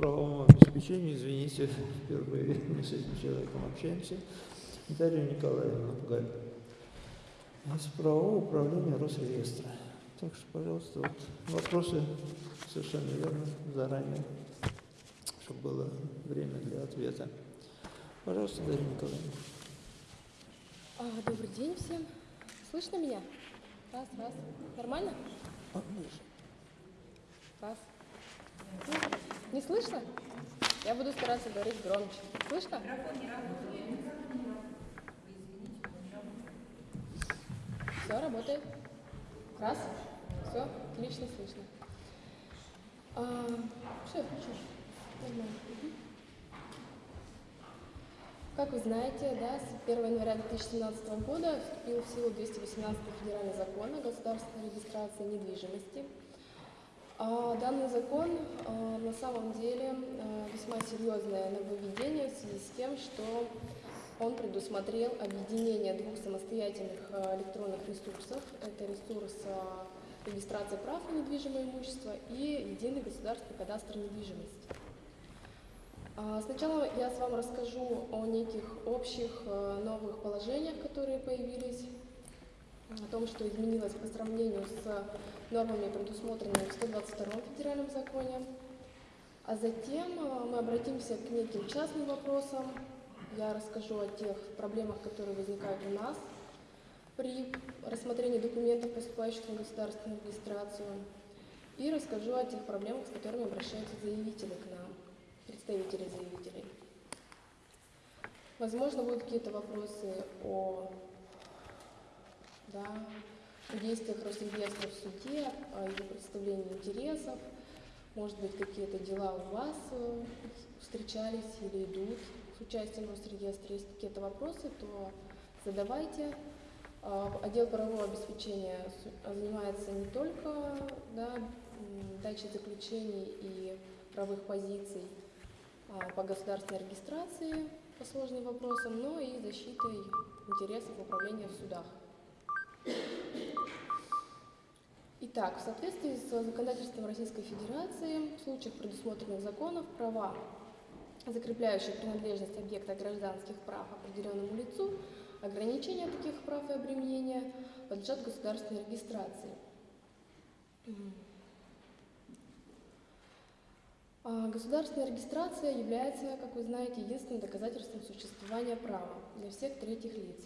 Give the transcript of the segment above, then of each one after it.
правовому обеспечению, извините, впервые мы с этим человеком общаемся, Дарью Николаевну Галь из правового управления Росреестра. Так что, пожалуйста, вот вопросы совершенно верно заранее, чтобы было время для ответа. Пожалуйста, Дарья Николаевна. А, добрый день всем. Слышно меня? Раз, раз. Нормально? Дальше. Раз. Ну, Не слышно? Я буду стараться говорить громче. Слышно? Все, работает. Раз. Все, отлично слышно. А, все, включишь. Нормально. Как вы знаете, да, с 1 января 2017 года вступил в силу 218 федеральный закон о государственной регистрации недвижимости. А Данный закон а, на самом деле а, весьма серьезное нововведение в связи с тем, что он предусмотрел объединение двух самостоятельных электронных ресурсов. Это ресурс регистрации прав на недвижимое имущество и единый государственный кадастр недвижимости. Сначала я с вами расскажу о неких общих новых положениях, которые появились, о том, что изменилось по сравнению с нормами, предусмотренными в 122 федеральном законе. А затем э, мы обратимся к неким частным вопросам. Я расскажу о тех проблемах, которые возникают у нас при рассмотрении документов, поступающих на государственную регистрацию. И расскажу о тех проблемах, с которыми обращаются заявители к нам представителей заявителей. Возможно, будут какие-то вопросы о да, о действиях Росреестра в суде, о его представлении интересов. Может быть, какие-то дела у вас э, встречались или идут с участием Росреестра. Если какие-то вопросы, то задавайте. А, Отдел правового обеспечения занимается не только да, дачей заключений и правовых позиций, а, по государственной регистрации по сложным вопросам, но и защитой интересов управления в судах. Итак, в соответствии с законодательством Российской Федерации, в случаях предусмотренных законов, права, закрепляющие принадлежность объекта гражданских прав определенному лицу, ограничения таких прав и обременения подлежат государственной регистрации. А, Государственная регистрация является, как вы знаете, единственным доказательством существования права для всех третьих лиц.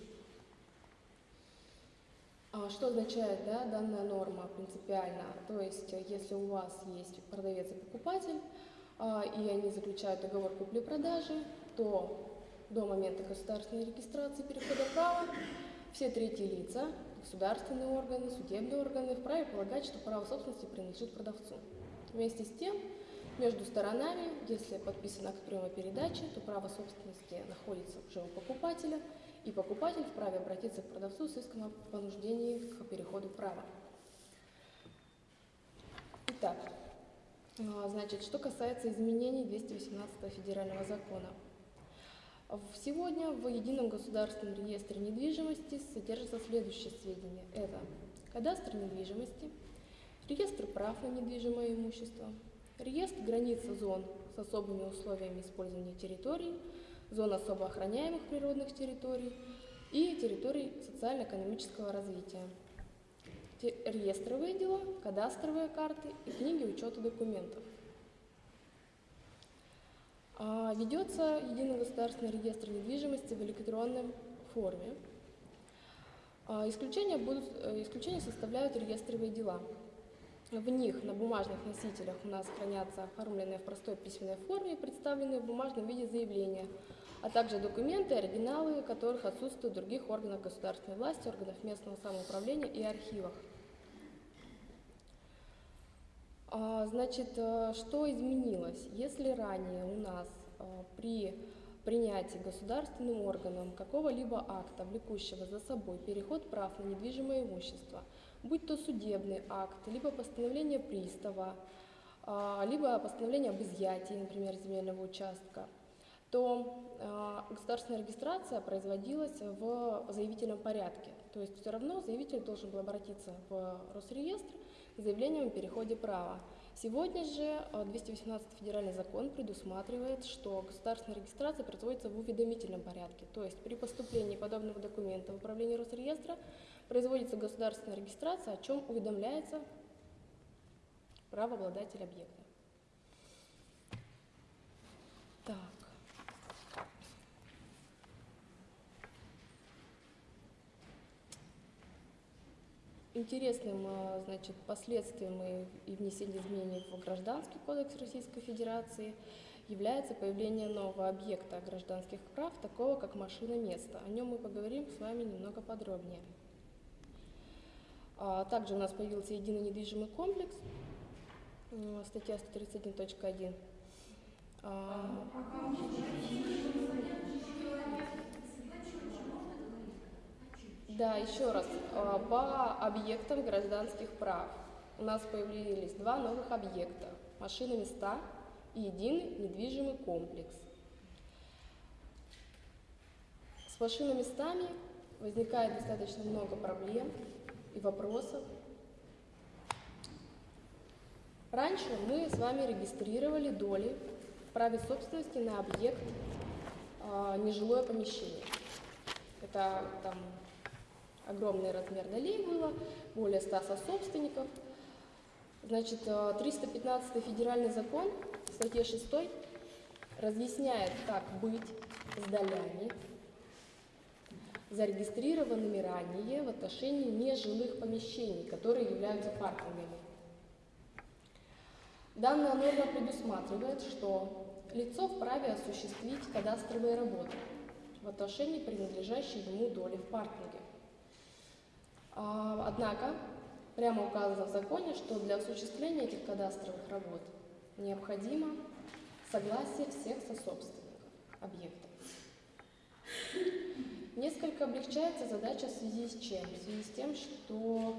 А Что означает да, данная норма принципиально? То есть, э, если у вас есть продавец и покупатель, а, и они заключают договор купли-продажи, то до момента государственной регистрации перехода права все третьи лица, государственные органы, судебные органы вправе полагать, что право собственности принадлежит продавцу. Вместе с тем, между сторонами, если подписан акт приема передачи, то право собственности находится уже у покупателя, и покупатель вправе обратиться к продавцу с иском о понуждении к переходу права. Итак, а, значит, что касается изменений 218 федерального закона. Сегодня в Едином государственном реестре недвижимости содержатся следующие сведения. Это кадастр недвижимости, реестр прав на недвижимое имущество, реестр границ зон с особыми условиями использования территорий, зон особо охраняемых природных территорий и территорий социально-экономического развития, реестровые дела, кадастровые карты и книги учета документов. А, Ведется единый государственный реестр недвижимости в электронной форме. А, Исключения, будут, э, исключения составляют реестровые дела. В них на бумажных носителях у нас хранятся оформленные в простой письменной форме, представленные в бумажном виде заявления, а также документы, оригиналы которых отсутствуют в других органах государственной власти, органах местного самоуправления и архивах. А, Значит, э, что изменилось? Если ранее у нас э, при принятии государственным органом какого-либо акта, влекущего за собой переход прав на недвижимое имущество, будь то судебный акт, либо постановление пристава, а, либо постановление об изъятии, например, земельного участка, то а, государственная регистрация производилась в заявительном порядке. То есть все равно заявитель должен был обратиться в Росреестр с заявлением о переходе права. Сегодня же э, 218 федеральный закон предусматривает, что государственная регистрация производится в уведомительном порядке. То есть при поступлении подобного документа в управление Росреестра производится государственная регистрация, о чем уведомляется правообладатель объекта. Так. Интересным э, значит, последствием и, внесения изменений в Гражданский кодекс Российской Федерации является появление нового объекта гражданских прав, такого как машина места. О нем мы поговорим с вами немного подробнее. А, Также у нас появился единый недвижимый комплекс, м, статья 131.1. Да, еще раз, а, по объектам гражданских прав у нас появились два новых объекта – машины места и единый недвижимый комплекс. С машинными местами возникает достаточно много проблем и вопросов. Раньше мы с вами регистрировали доли в праве собственности на объект а, нежилое помещение. Это там огромный размер долей было, более 100 сособственников. Значит, э, 315 федеральный закон в статье 6 разъясняет, как быть с долями, зарегистрированными ранее в отношении нежилых помещений, которые являются паркингами. Данная норма предусматривает, что лицо вправе осуществить кадастровые работы в отношении принадлежащей ему доли в паркинге. А, Однако прямо указано в законе, что для осуществления этих кадастровых работ необходимо согласие всех сособственников объекта. Несколько облегчается задача в связи с чем? В связи с тем, что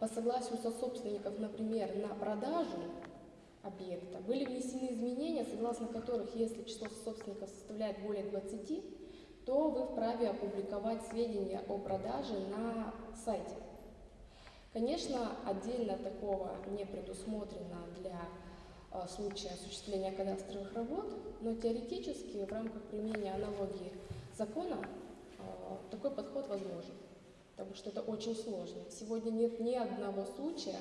по согласию сособственников, например, на продажу объекта были внесены изменения, согласно которых, если число собственников составляет более 20, то вы вправе опубликовать сведения о продаже на сайте. Конечно, отдельно такого не предусмотрено для э, случая осуществления кадастровых работ, но теоретически в рамках применения аналогии закона э, такой подход возможен, потому что это очень сложно. Сегодня нет ни одного случая,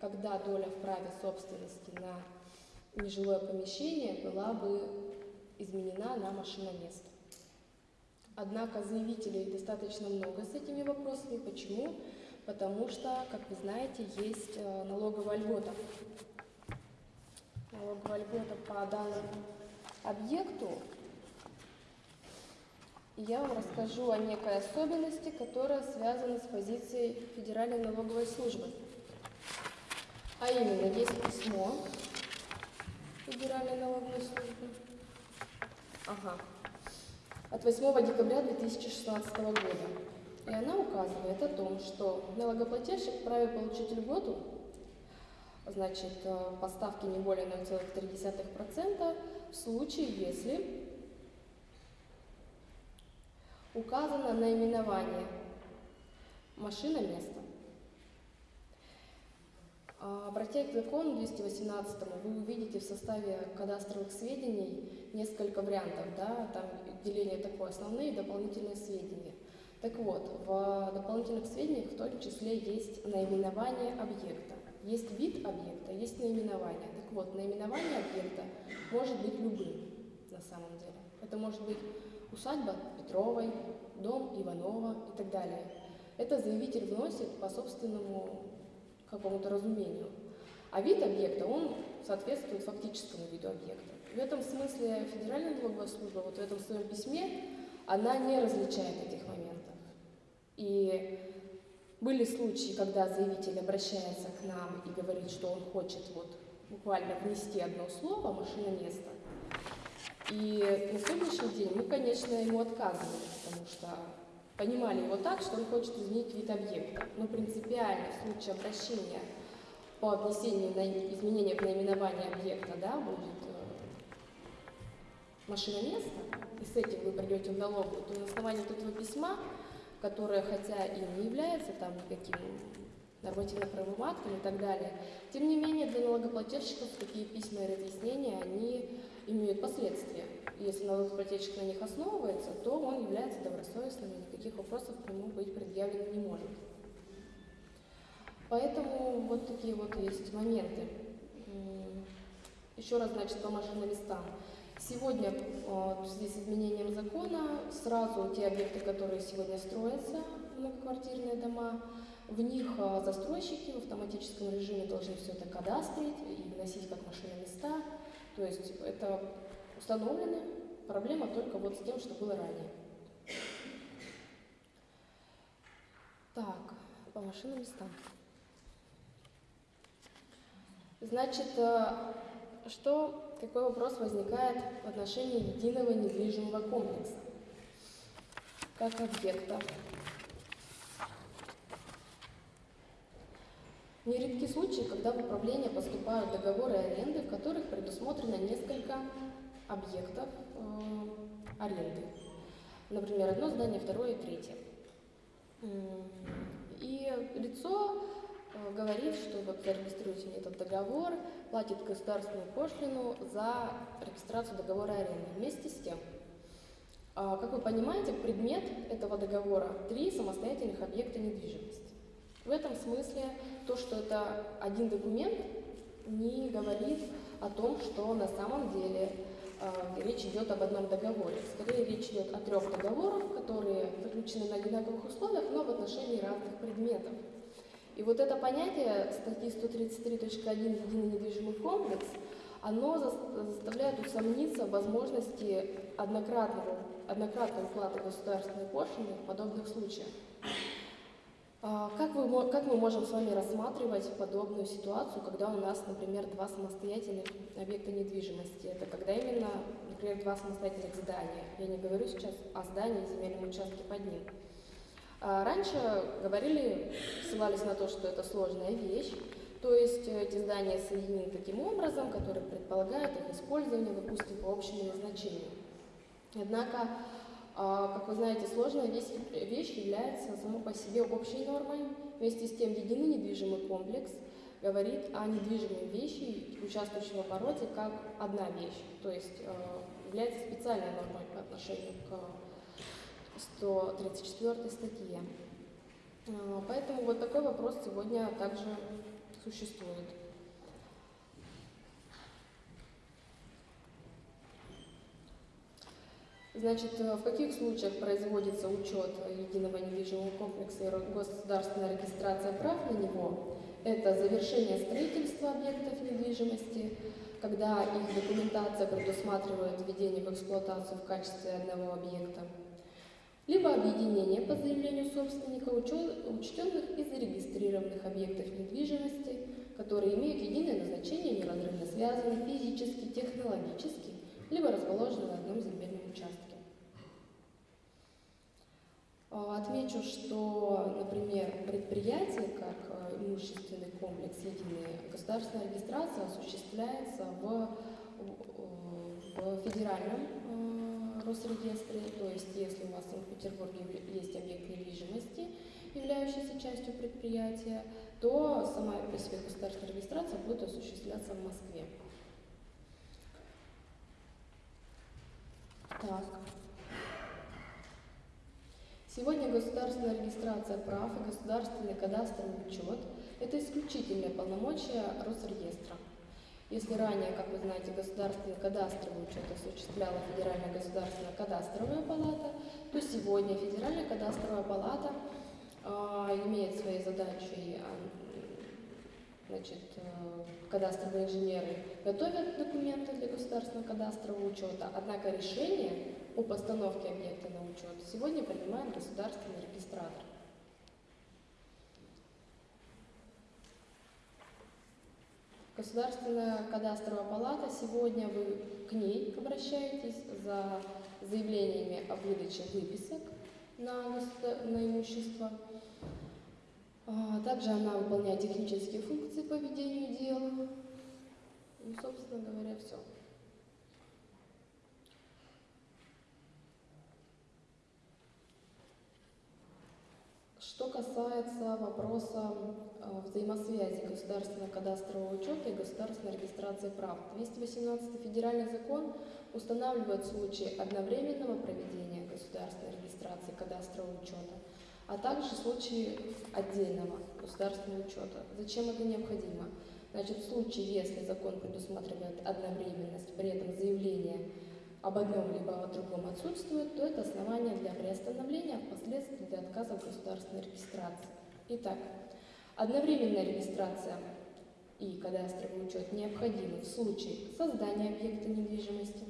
когда доля в праве собственности на нежилое помещение была бы изменена на машиноместо. Однако заявителей достаточно много с этими вопросами. Почему? Потому что, как вы знаете, есть э, налоговая льгота. Налоговая льгота по данному объекту. Я вам расскажу о некой особенности, которая связана с позицией Федеральной налоговой службы. А именно, есть письмо Федеральной налоговой службы. Ага от 8 декабря 2016 года. И она указывает о том, что налогоплательщик вправе получить льготу, значит, э, по ставке не более 0,3% в случае, если указано наименование машина место. А, Обратясь к закону 218, вы увидите в составе кадастровых сведений несколько вариантов, да, там деление такое, основные и дополнительные сведения. Так вот, в дополнительных сведениях в том числе есть наименование объекта. Есть вид объекта, есть наименование. Так вот, наименование объекта может быть любым на самом деле. Это может быть усадьба Петровой, дом Иванова и так далее. Это заявитель вносит по собственному какому-то разумению. А вид объекта, он соответствует фактическому виду объекта. В этом смысле Федеральная налоговая служба, вот в этом своем письме, она не различает этих моментов. И были случаи, когда заявитель обращается к нам и говорит, что он хочет вот буквально внести одно слово «машина место». И на сегодняшний день мы, конечно, ему отказывали, потому что понимали его так, что он хочет изменить вид объекта. Но принципиально в случае обращения по внесению изменения в наименование объекта да, будет э, машина места, и с этим вы придете в налоговую, то на основании вот этого письма, которое хотя и не является там никаким нормативно-правовым актам и так далее. Тем не менее, для налогоплательщиков такие письма и разъяснения, они имеют последствия. Если налогоплательщик на них основывается, то он является добросовестным, и никаких вопросов к нему быть предъявлено не может. Поэтому вот такие вот есть моменты. Еще раз, значит, по машиноместам. Сегодня в связи с изменением закона сразу те объекты, которые сегодня строятся, многоквартирные дома, в них а, застройщики в автоматическом режиме должны все это кадастрить и вносить как машиноместа. То есть это установлено. Проблема только вот с тем, что было ранее. Так, по машиноместам. Значит, а, что, какой вопрос возникает в отношении единого недвижимого комплекса как объекта? Нередки случаи, когда в управление поступают договоры аренды, в которых предусмотрено несколько объектов э, аренды. Например, одно здание, второе третье. И лицо э, говорит, что вот зарегистрируйте этот договор, платит государственную пошлину за регистрацию договора аренды. Вместе с тем, э, как вы понимаете, предмет этого договора – три самостоятельных объекта недвижимости. В этом смысле то, что это один документ, не говорит о том, что на самом деле речь идет об одном договоре. Скорее речь идет о трех договорах, которые заключены на одинаковых условиях, но в отношении разных предметов. И вот это понятие статьи 133.1 «Единый недвижимый комплекс», оно заставляет усомниться в возможности однократного, однократной уплаты государственной пошлины в подобных случаях. А, как, вы, как мы можем с вами рассматривать подобную ситуацию, когда у нас, например, два самостоятельных объекта недвижимости? Это когда именно, например, два самостоятельных здания. Я не говорю сейчас о здании и земельном участке под ним. А, раньше говорили, ссылались на то, что это сложная вещь, то есть эти здания соединены таким образом, который предполагает их использование, допустим, по общему назначению. Однако как вы знаете, сложная вещь является само по себе общей нормой. Вместе с тем, единый недвижимый комплекс говорит о недвижимой вещи, участвующей в обороте, как одна вещь, то есть а, является специальной нормой по отношению к 134 статье. А, поэтому вот такой вопрос сегодня также существует. Значит, э, в каких случаях производится учет единого недвижимого комплекса и государственная регистрация прав на него? Это завершение строительства объектов недвижимости, когда их документация предусматривает введение в эксплуатацию в качестве одного объекта, либо объединение по заявлению собственника учтенных и зарегистрированных объектов недвижимости, которые имеют единое назначение, неразрывно связаны физически, технологически, либо расположены на одном земельном участке. А, отмечу, что, например, предприятие как э, имущественный комплекс единый, государственная регистрация осуществляется в, в федеральном э, Росреестре, то есть если у вас в Санкт-Петербурге есть объект недвижимости, являющийся частью предприятия, то сама по себе государственная регистрация будет осуществляться в Москве. Так. Сегодня государственная регистрация прав и государственный кадастровый учет – это исключительные полномочия Росреестра. Если ранее, как вы знаете, государственный кадастровый учет осуществляла Федеральная государственная кадастровая палата, то сегодня Федеральная кадастровая палата э, имеет своей задачей Значит, э, кадастровые инженеры готовят документы для государственного кадастрового учета, однако решение о постановке объекта на учет сегодня принимает государственный регистратор. Государственная кадастровая палата, сегодня вы к ней обращаетесь за заявлениями о выдаче выписок на, на имущество. А, также она выполняет технические функции по ведению дел. Ну, собственно говоря, все. Что касается вопроса э, взаимосвязи государственного кадастрового учета и государственной регистрации прав. 218 федеральный закон устанавливает случаи одновременного проведения государственной регистрации кадастрового учета, а также случаи отдельного государственного учета. Зачем это необходимо? Значит, в случае, если закон предусматривает одновременность, при этом заявление об одном либо о другом отсутствует, то это основание для приостановления, а впоследствии для отказа в государственной регистрации. Итак, одновременная регистрация и кадастровый учет необходимы в случае создания объекта недвижимости,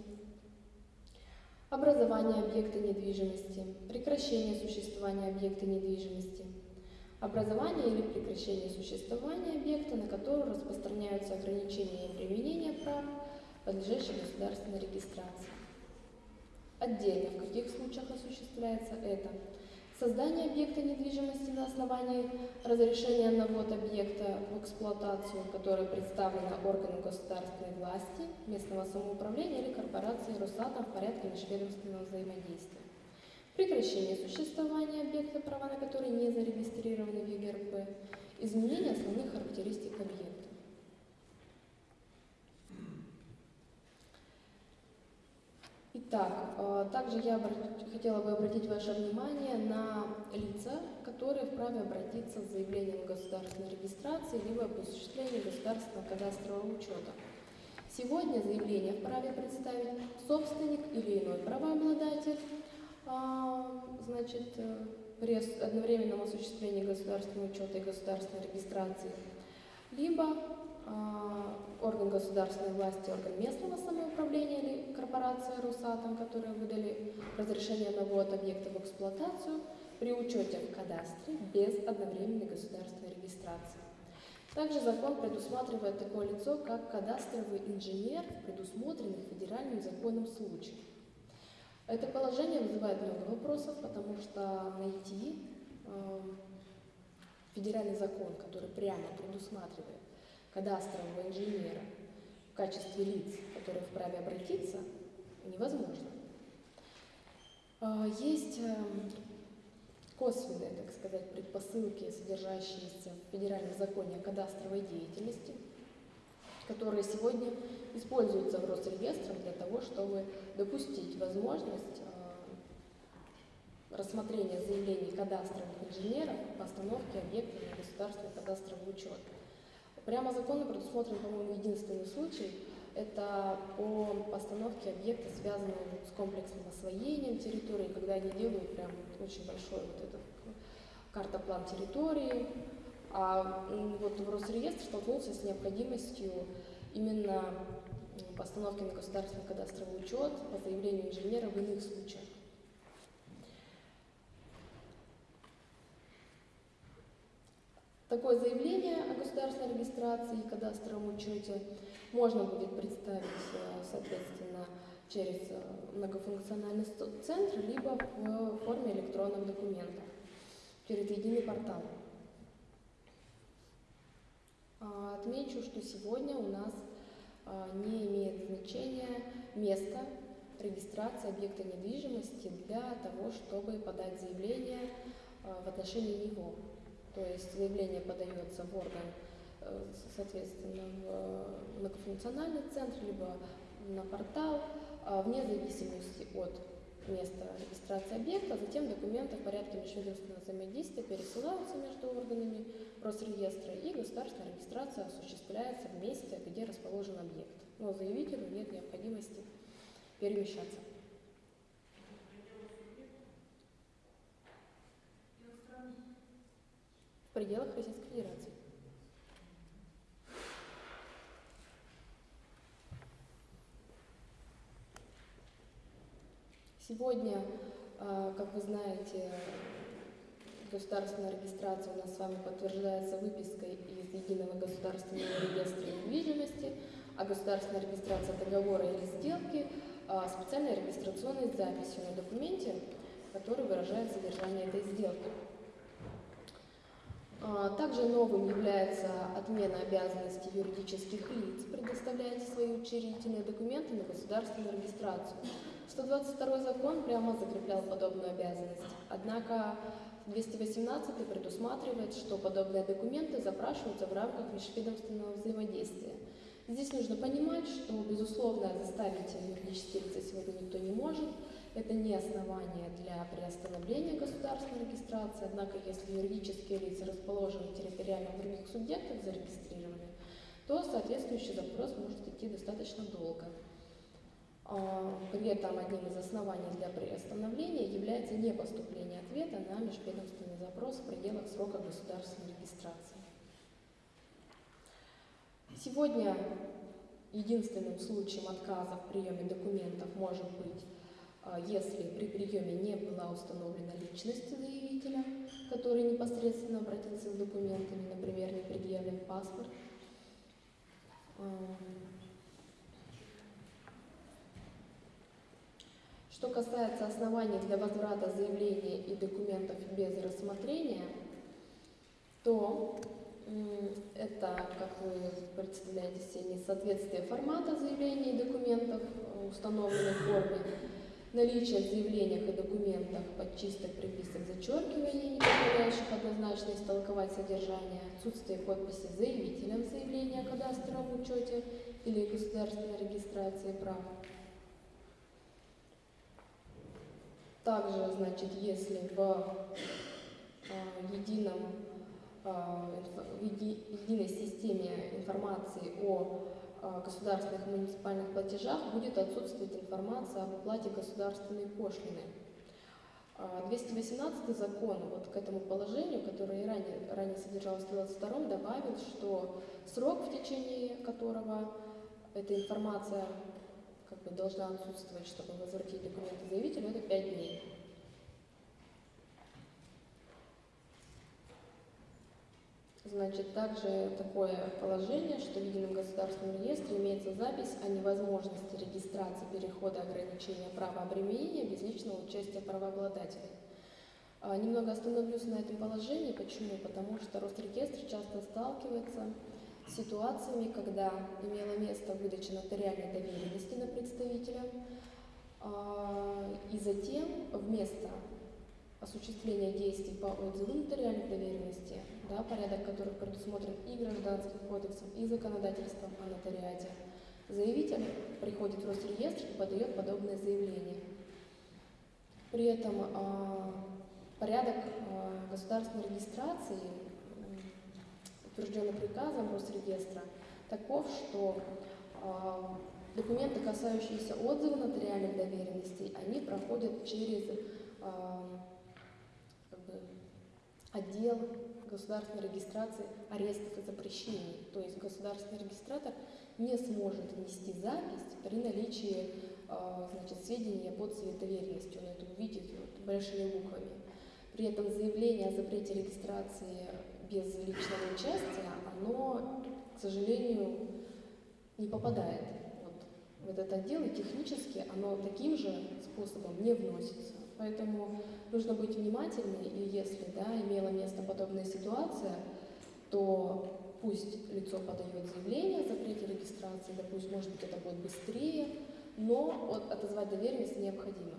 образования объекта недвижимости, прекращения существования объекта недвижимости, образования или прекращения существования объекта, на который распространяются ограничения и применения прав, подлежащих государственной регистрации. Отдельно в каких случаях осуществляется это? Создание объекта недвижимости на основании разрешения на ввод объекта в эксплуатацию, которое представлено органу государственной власти, местного самоуправления или корпорации Росатом в порядке межведомственного взаимодействия. Прекращение существования объекта, права на который не зарегистрированы в ЕГРП. Изменение основных характеристик объекта. Итак, э, также я хотела бы обратить ваше внимание на лица, которые вправе обратиться с заявлением государственной регистрации либо об осуществлении государственного кадастрового учета. Сегодня заявление вправе представить собственник или иной правообладатель, а, значит, э, при одновременном осуществлении государственного учета и государственной регистрации, либо а, орган государственной власти, орган местного самоуправления или корпорация Русатом, которые выдали разрешение на ввод объекта в эксплуатацию при учете в кадастре без одновременной государственной регистрации. Также закон предусматривает такое лицо, как кадастровый инженер в предусмотренных федеральным законом случаях. Это положение вызывает много вопросов, потому что найти э, федеральный закон, который прямо предусматривает кадастрового инженера в качестве лиц, которые вправе обратиться, невозможно. А, есть эм, косвенные, так сказать, предпосылки, содержащиеся в Федеральном законе о кадастровой деятельности, которые сегодня используются в Росреестрах для того, чтобы допустить возможность э, рассмотрения заявлений кадастровых инженеров по остановке объекта на государственный кадастровый учет. Прямо законом предусмотрен, по-моему, единственный случай. Это по постановке объекта, связанного с комплексным освоением территории, когда они делают прям очень большой вот этот карта-план территории. А вот в Росреестр столкнулся с необходимостью именно постановки на государственный кадастровый учет по заявлению инженера в иных случаях. Такое заявление о государственной регистрации и кадастровом учете можно будет представить, э, соответственно, через э, многофункциональный центр, либо в форме электронных документов через единый портал. А, отмечу, что сегодня у нас а, не имеет значения место регистрации объекта недвижимости для того, чтобы подать заявление а, в отношении него. То есть заявление подается в орган, э, соответственно, в многофункциональный центр, либо на портал, а вне зависимости от места регистрации объекта, затем документы в порядке межведомственного взаимодействия пересылаются между органами Росреестра, и государственная регистрация осуществляется в месте, где расположен объект. Но заявителю нет необходимости перемещаться. в пределах Российской Федерации. Сегодня, а, как вы знаете, государственная регистрация у нас с вами подтверждается выпиской из Единого государственного реестра недвижимости, а государственная регистрация договора или сделки а, специальной регистрационной записью на документе, который выражает содержание этой сделки. А, также новым является отмена обязанности юридических лиц предоставлять свои учредительные документы на государственную регистрацию. 122 закон прямо закреплял подобную обязанность. Однако в 218 предусматривает, что подобные документы запрашиваются в рамках межведомственного взаимодействия. Здесь нужно понимать, что, безусловно, заставить юридические лица сегодня никто не может. Это не основание для приостановления государственной регистрации, однако если юридические лица расположены территориально в других субъектах зарегистрированы, то соответствующий запрос может идти достаточно долго. А, при этом одним из оснований для приостановления является не поступление ответа на межведомственный запрос в пределах срока государственной регистрации. Сегодня единственным случаем отказа в приеме документов может быть, если при приеме не была установлена личность заявителя, который непосредственно обратился с документами, например, не предъявлен паспорт. А, Что касается оснований для возврата заявления и документов без рассмотрения, то это, как вы представляете себе, несоответствие формата заявления и документов в установленной форме, наличие в заявлениях и документах подчисток, приписок, зачеркиваний, не позволяющих однозначно истолковать содержание, отсутствие подписи заявителя в заявлении о кадастровом учете или государственной регистрации прав, Также, значит, если в э, едином, э, в еди, единой системе информации о государственных и муниципальных платежах будет отсутствовать информация об оплате государственной пошлины. 218 закон вот к этому положению, которое и ранее, ранее содержалось в 22 добавил, что срок, в течение которого эта информация как бы должна отсутствовать, чтобы возвратить документы заявителю, это 5 дней. Значит, также такое положение, что в Едином государственном реестре имеется запись о невозможности регистрации перехода ограничения права обременения без личного участия правообладателя. А, немного остановлюсь на этом положении. Почему? Потому что Росреестр часто сталкивается ситуациями, когда имело место выдача нотариальной доверенности на представителя, а, и затем вместо осуществления действий по отзыву нотариальной доверенности, да, порядок которых предусмотрен и Гражданским кодексом, и законодательством о нотариате, заявитель приходит в Росреестр и подает подобное заявление. При этом э, порядок э, государственной регистрации утвержденный приказом Росреестра, таков, что э, документы, касающиеся отзыва нотариальных доверенностей, они проходят через как бы, отдел государственной регистрации арестов и запрещений. То есть государственный регистратор не сможет внести запись при наличии э, значит, сведений об отзыве доверенности. Он это увидит вот, большими буквами. При этом заявление о запрете регистрации без личного участия, оно, к сожалению, не попадает вот в этот отдел, и технически оно таким же способом не вносится. Поэтому нужно быть внимательной, и если да, имела место подобная ситуация, то пусть лицо подает заявление о запрете регистрации, да пусть, может быть, это будет быстрее, но отозвать доверенность необходимо.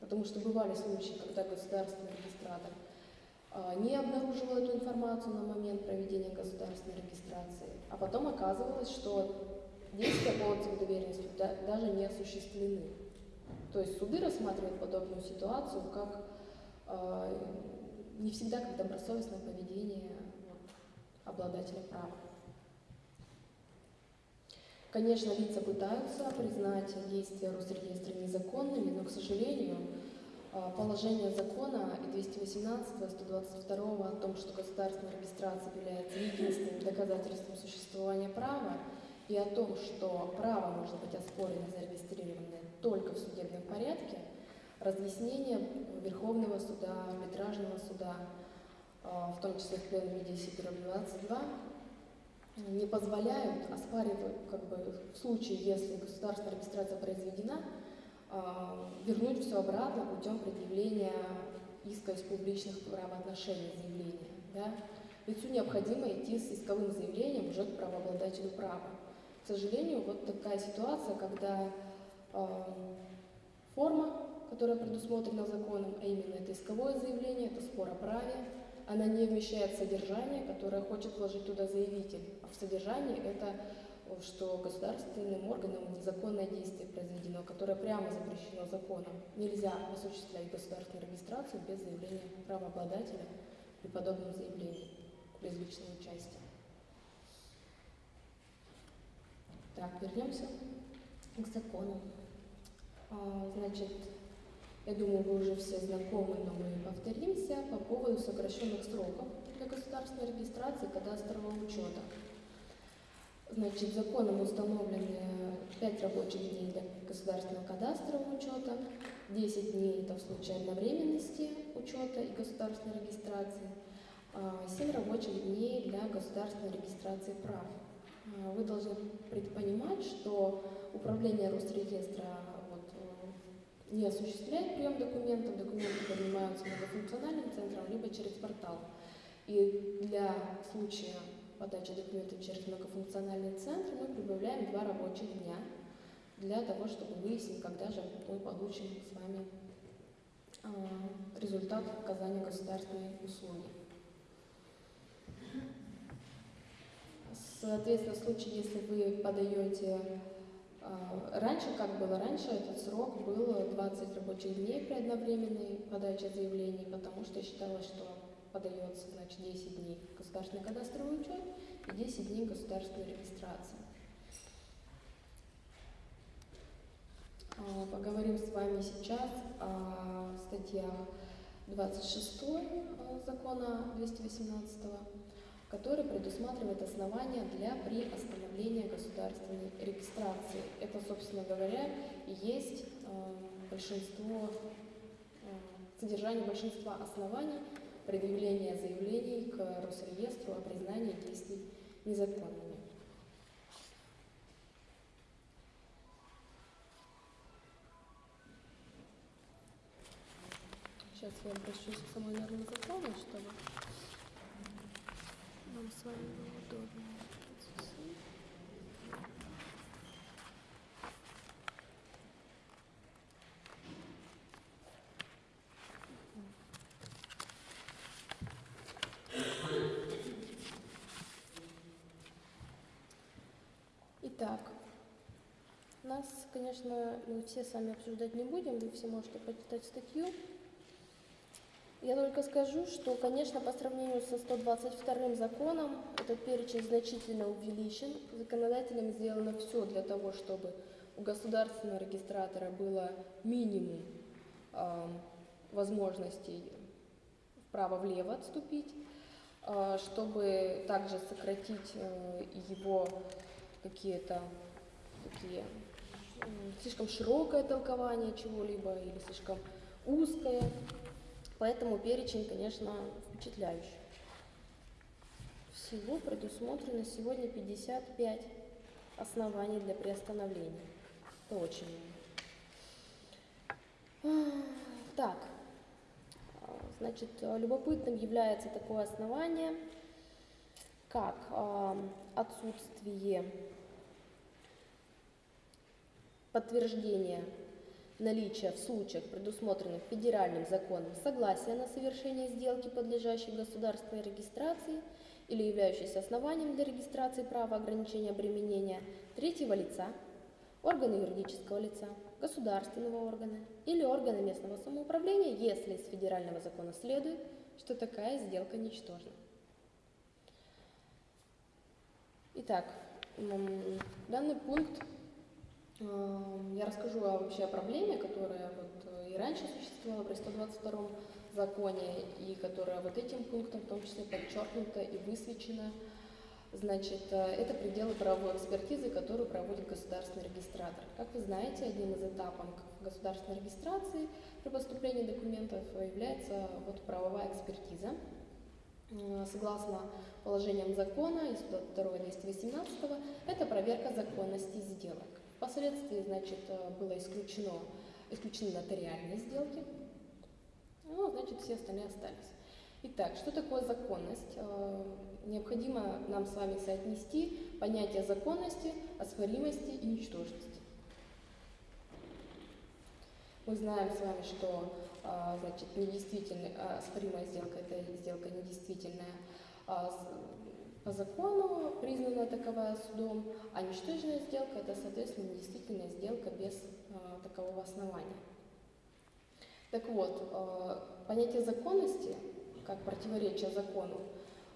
Потому что бывали случаи, когда государственный регистратор а, не обнаруживал эту информацию на момент проведения государственной регистрации, а потом оказывалось, что действия по отзыву доверенности даже не осуществлены. То есть суды рассматривают подобную ситуацию как э, не всегда как добросовестное поведение вот, обладателя права. Конечно, лица пытаются признать действия Росреестра незаконными, но, к сожалению, а, положение закона и 218 122 о том, что государственная регистрация является единственным доказательством существования права, и о том, что право может быть оспорено зарегистрированное только в судебном порядке, разъяснение Верховного суда, арбитражного суда, а, в том числе в пленуме 10-22, не позволяют оспаривать, как бы, в случае, если государственная регистрация произведена, а, вернуть все обратно путем предъявления иска из публичных правоотношений заявления. Да? Лицу необходимо идти с исковым заявлением уже к правообладателю права. К сожалению, вот такая ситуация, когда форма которая предусмотрена законом, а именно это исковое заявление, это спор о праве. Она не вмещает содержание, которое хочет вложить туда заявитель. А в содержании это что государственным органам незаконное действие произведено, которое прямо запрещено законом. Нельзя осуществлять государственную регистрацию без заявления правообладателя при подобном заявлении, без личного участия. Так, вернемся к закону. А, значит, я думаю, вы уже все знакомы, но мы повторимся по поводу сокращенных сроков для государственной регистрации кадастрового учета. Значит, законом установлены 5 рабочих дней для государственного кадастрового учета, 10 дней это в случае одновременности учета и государственной регистрации, 7 а, рабочих дней для государственной регистрации прав. А, вы должны понимать, что управление Росреестра не осуществляет прием документов, документы принимаются многофункциональным центром, либо через портал. И для случая подачи документов через многофункциональный центр мы прибавляем два рабочих дня для того, чтобы выяснить, когда же мы получим с вами э, результат оказания государственной услуги. Соответственно, в случае, если вы подаете раньше, как было раньше, этот срок был 20 рабочих дней при одновременной подаче заявлений, потому что считалось, что подается, значит, 10 дней государственный кадастровый учет и 10 дней государственной регистрации. А, поговорим с вами сейчас о статьях 26 э, закона 218, который предусматривает основания для приостановления государственной регистрации. Это, собственно говоря, и есть э, большинство, э, содержание большинства оснований предъявления заявлений к Росреестру о признании действий незаконными. Сейчас я обращусь к самой нормы закона, чтобы нам с вами было удобно. Итак, нас, конечно, мы все с вами обсуждать не будем, вы все можете почитать статью. Я только скажу, что, конечно, по сравнению со 122 законом этот перечень значительно увеличен. Законодателям сделано все для того, чтобы у государственного регистратора было минимум э, возможностей вправо-влево отступить, э, чтобы также сократить э, его какие-то такие слишком широкое толкование чего-либо или слишком узкое. Поэтому перечень, конечно, впечатляющий. Всего предусмотрено сегодня 55 оснований для приостановления. Это очень много. Так, значит, любопытным является такое основание, как отсутствие подтверждения наличия в случаях, предусмотренных федеральным законом, согласия на совершение сделки, подлежащей государственной регистрации или являющейся основанием для регистрации права ограничения обременения третьего лица, органа юридического лица, государственного органа или органа местного самоуправления, если из федерального закона следует, что такая сделка ничтожна. Итак, данный пункт я расскажу вообще о проблеме, которая вот э, и раньше существовала при 122 законе, и которая вот этим пунктом в том числе подчеркнута и высвечена. Значит, э, это пределы правовой экспертизы, которую проводит государственный регистратор. Как вы знаете, одним из этапов государственной регистрации при поступлении документов является вот правовая экспертиза. Э, согласно положениям закона из 2 218 это проверка законности сделок. Впоследствии, значит, э, было исключено, исключены нотариальные сделки, ну, значит, все остальные остались. Итак, что такое законность? Э, необходимо нам с вами соотнести понятие законности, оспоримости и ничтожности. Мы знаем с вами, что а, значит, недействительная, а, оспоримая сделка – это сделка недействительная. По закону признана таковая судом, а ничтожная сделка – это, соответственно, недействительная сделка без а, такового основания. Так вот, а, понятие законности, как противоречие закону,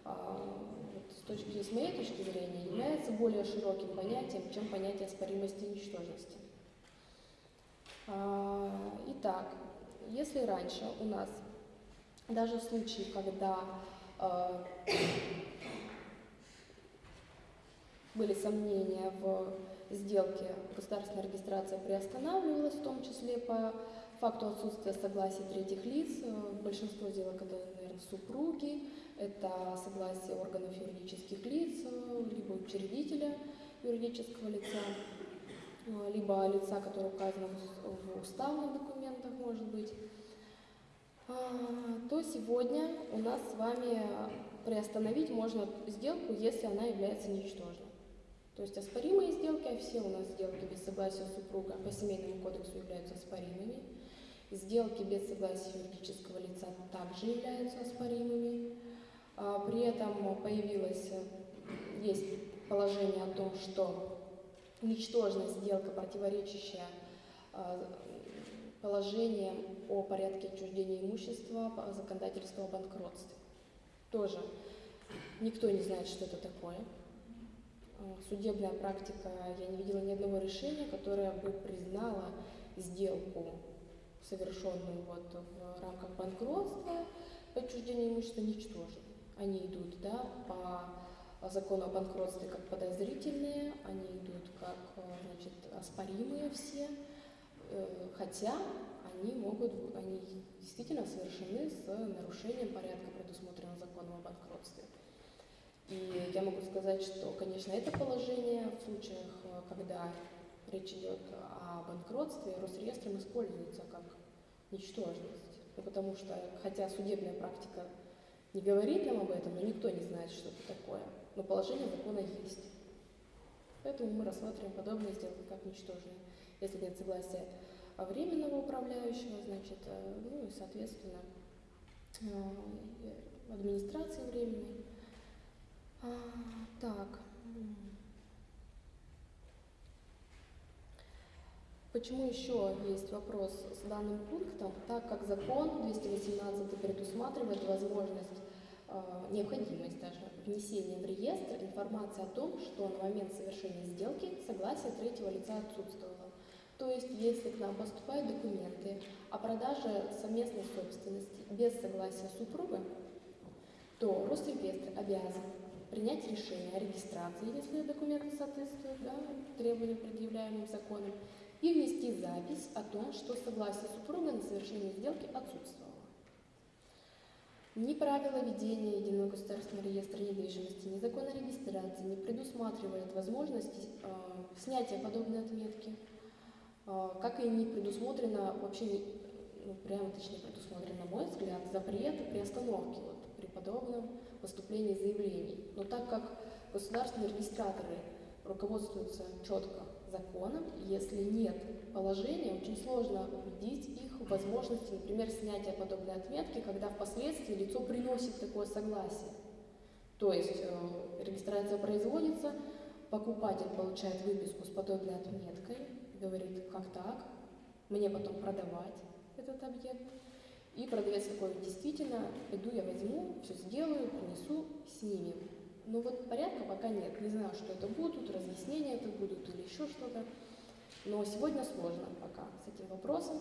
а, вот с, точки, с моей точки зрения, является более широким понятием, чем понятие оспоримости и ничтожности. А, Итак, если раньше у нас даже в случае, когда а, были сомнения в сделке, государственная регистрация приостанавливалась, в том числе по факту отсутствия согласия третьих лиц. Большинство сделок это, наверное, супруги, это согласие органов юридических лиц, либо учредителя юридического лица, либо лица, которое указано в в уставных документах, может быть. А, то сегодня у нас с вами приостановить можно сделку, если она является ничтожной. То есть оспоримые сделки, а все у нас сделки без согласия супруга по семейному кодексу являются оспоримыми. Сделки без согласия юридического лица также являются оспоримыми. А, При этом появилось, э, есть положение о том, что ничтожная сделка, противоречащая а, положениям о порядке отчуждения имущества по законодательству о банкротстве. Тоже никто не знает, что это такое. А, Судебная практика, я не видела ни одного решения, которое бы признало сделку, совершенную вот в рамках банкротства, по имущества, ничтожной. Они идут да, по закону о банкротстве как подозрительные, они идут как э, значит, оспоримые все, э, хотя они могут, они действительно совершены с нарушением порядка, предусмотренного законом о банкротстве. И я могу сказать, что, конечно, это положение в случаях, э, когда речь идет о банкротстве, Росреестром используется как ничтожность. Ну, потому что, хотя судебная практика не говорит нам об этом, но никто не знает, что это такое. Но положение закона есть. Поэтому мы рассматриваем подобные сделки как ничтожные. Если нет согласия временного управляющего, значит, э, ну и, соответственно, э, администрации временной. А, так. Почему еще есть вопрос с данным пунктом? Так как закон 218 предусматривает возможность, э, необходимость даже внесения в реестр информации о том, что на момент совершения сделки согласие третьего лица отсутствовало. То есть, если к нам поступают документы о продаже совместной собственности без согласия супруга, то Росреестр обязан принять решение о регистрации, если документы соответствуют да, требованиям, предъявляемым законом, и внести запись о том, что согласие супруга на совершение сделки отсутствовало. Ни правила ведения единого государственного реестра недвижимости, ни закон о регистрации не предусматривает возможности э, снятия подобной отметки, э, как и не предусмотрено, вообще не, ну, прямо точнее предусмотрен, на мой взгляд, запрет приостановки вот, при подобном поступлении заявлений. Но так как государственные регистраторы руководствуются четко законом, если нет положения, очень сложно убедить их в возможности, например, снятия подобной отметки, когда впоследствии лицо приносит такое согласие. То есть э, регистрация производится, покупатель получает выписку с подобной отметкой, говорит, как так, мне потом продавать этот объект. И продавец такой, действительно, иду я возьму, все сделаю, принесу, снимем. Но вот порядка пока нет. Не знаю, что это будут, разъяснения это будут или еще что-то. Но сегодня сложно пока с этим вопросом.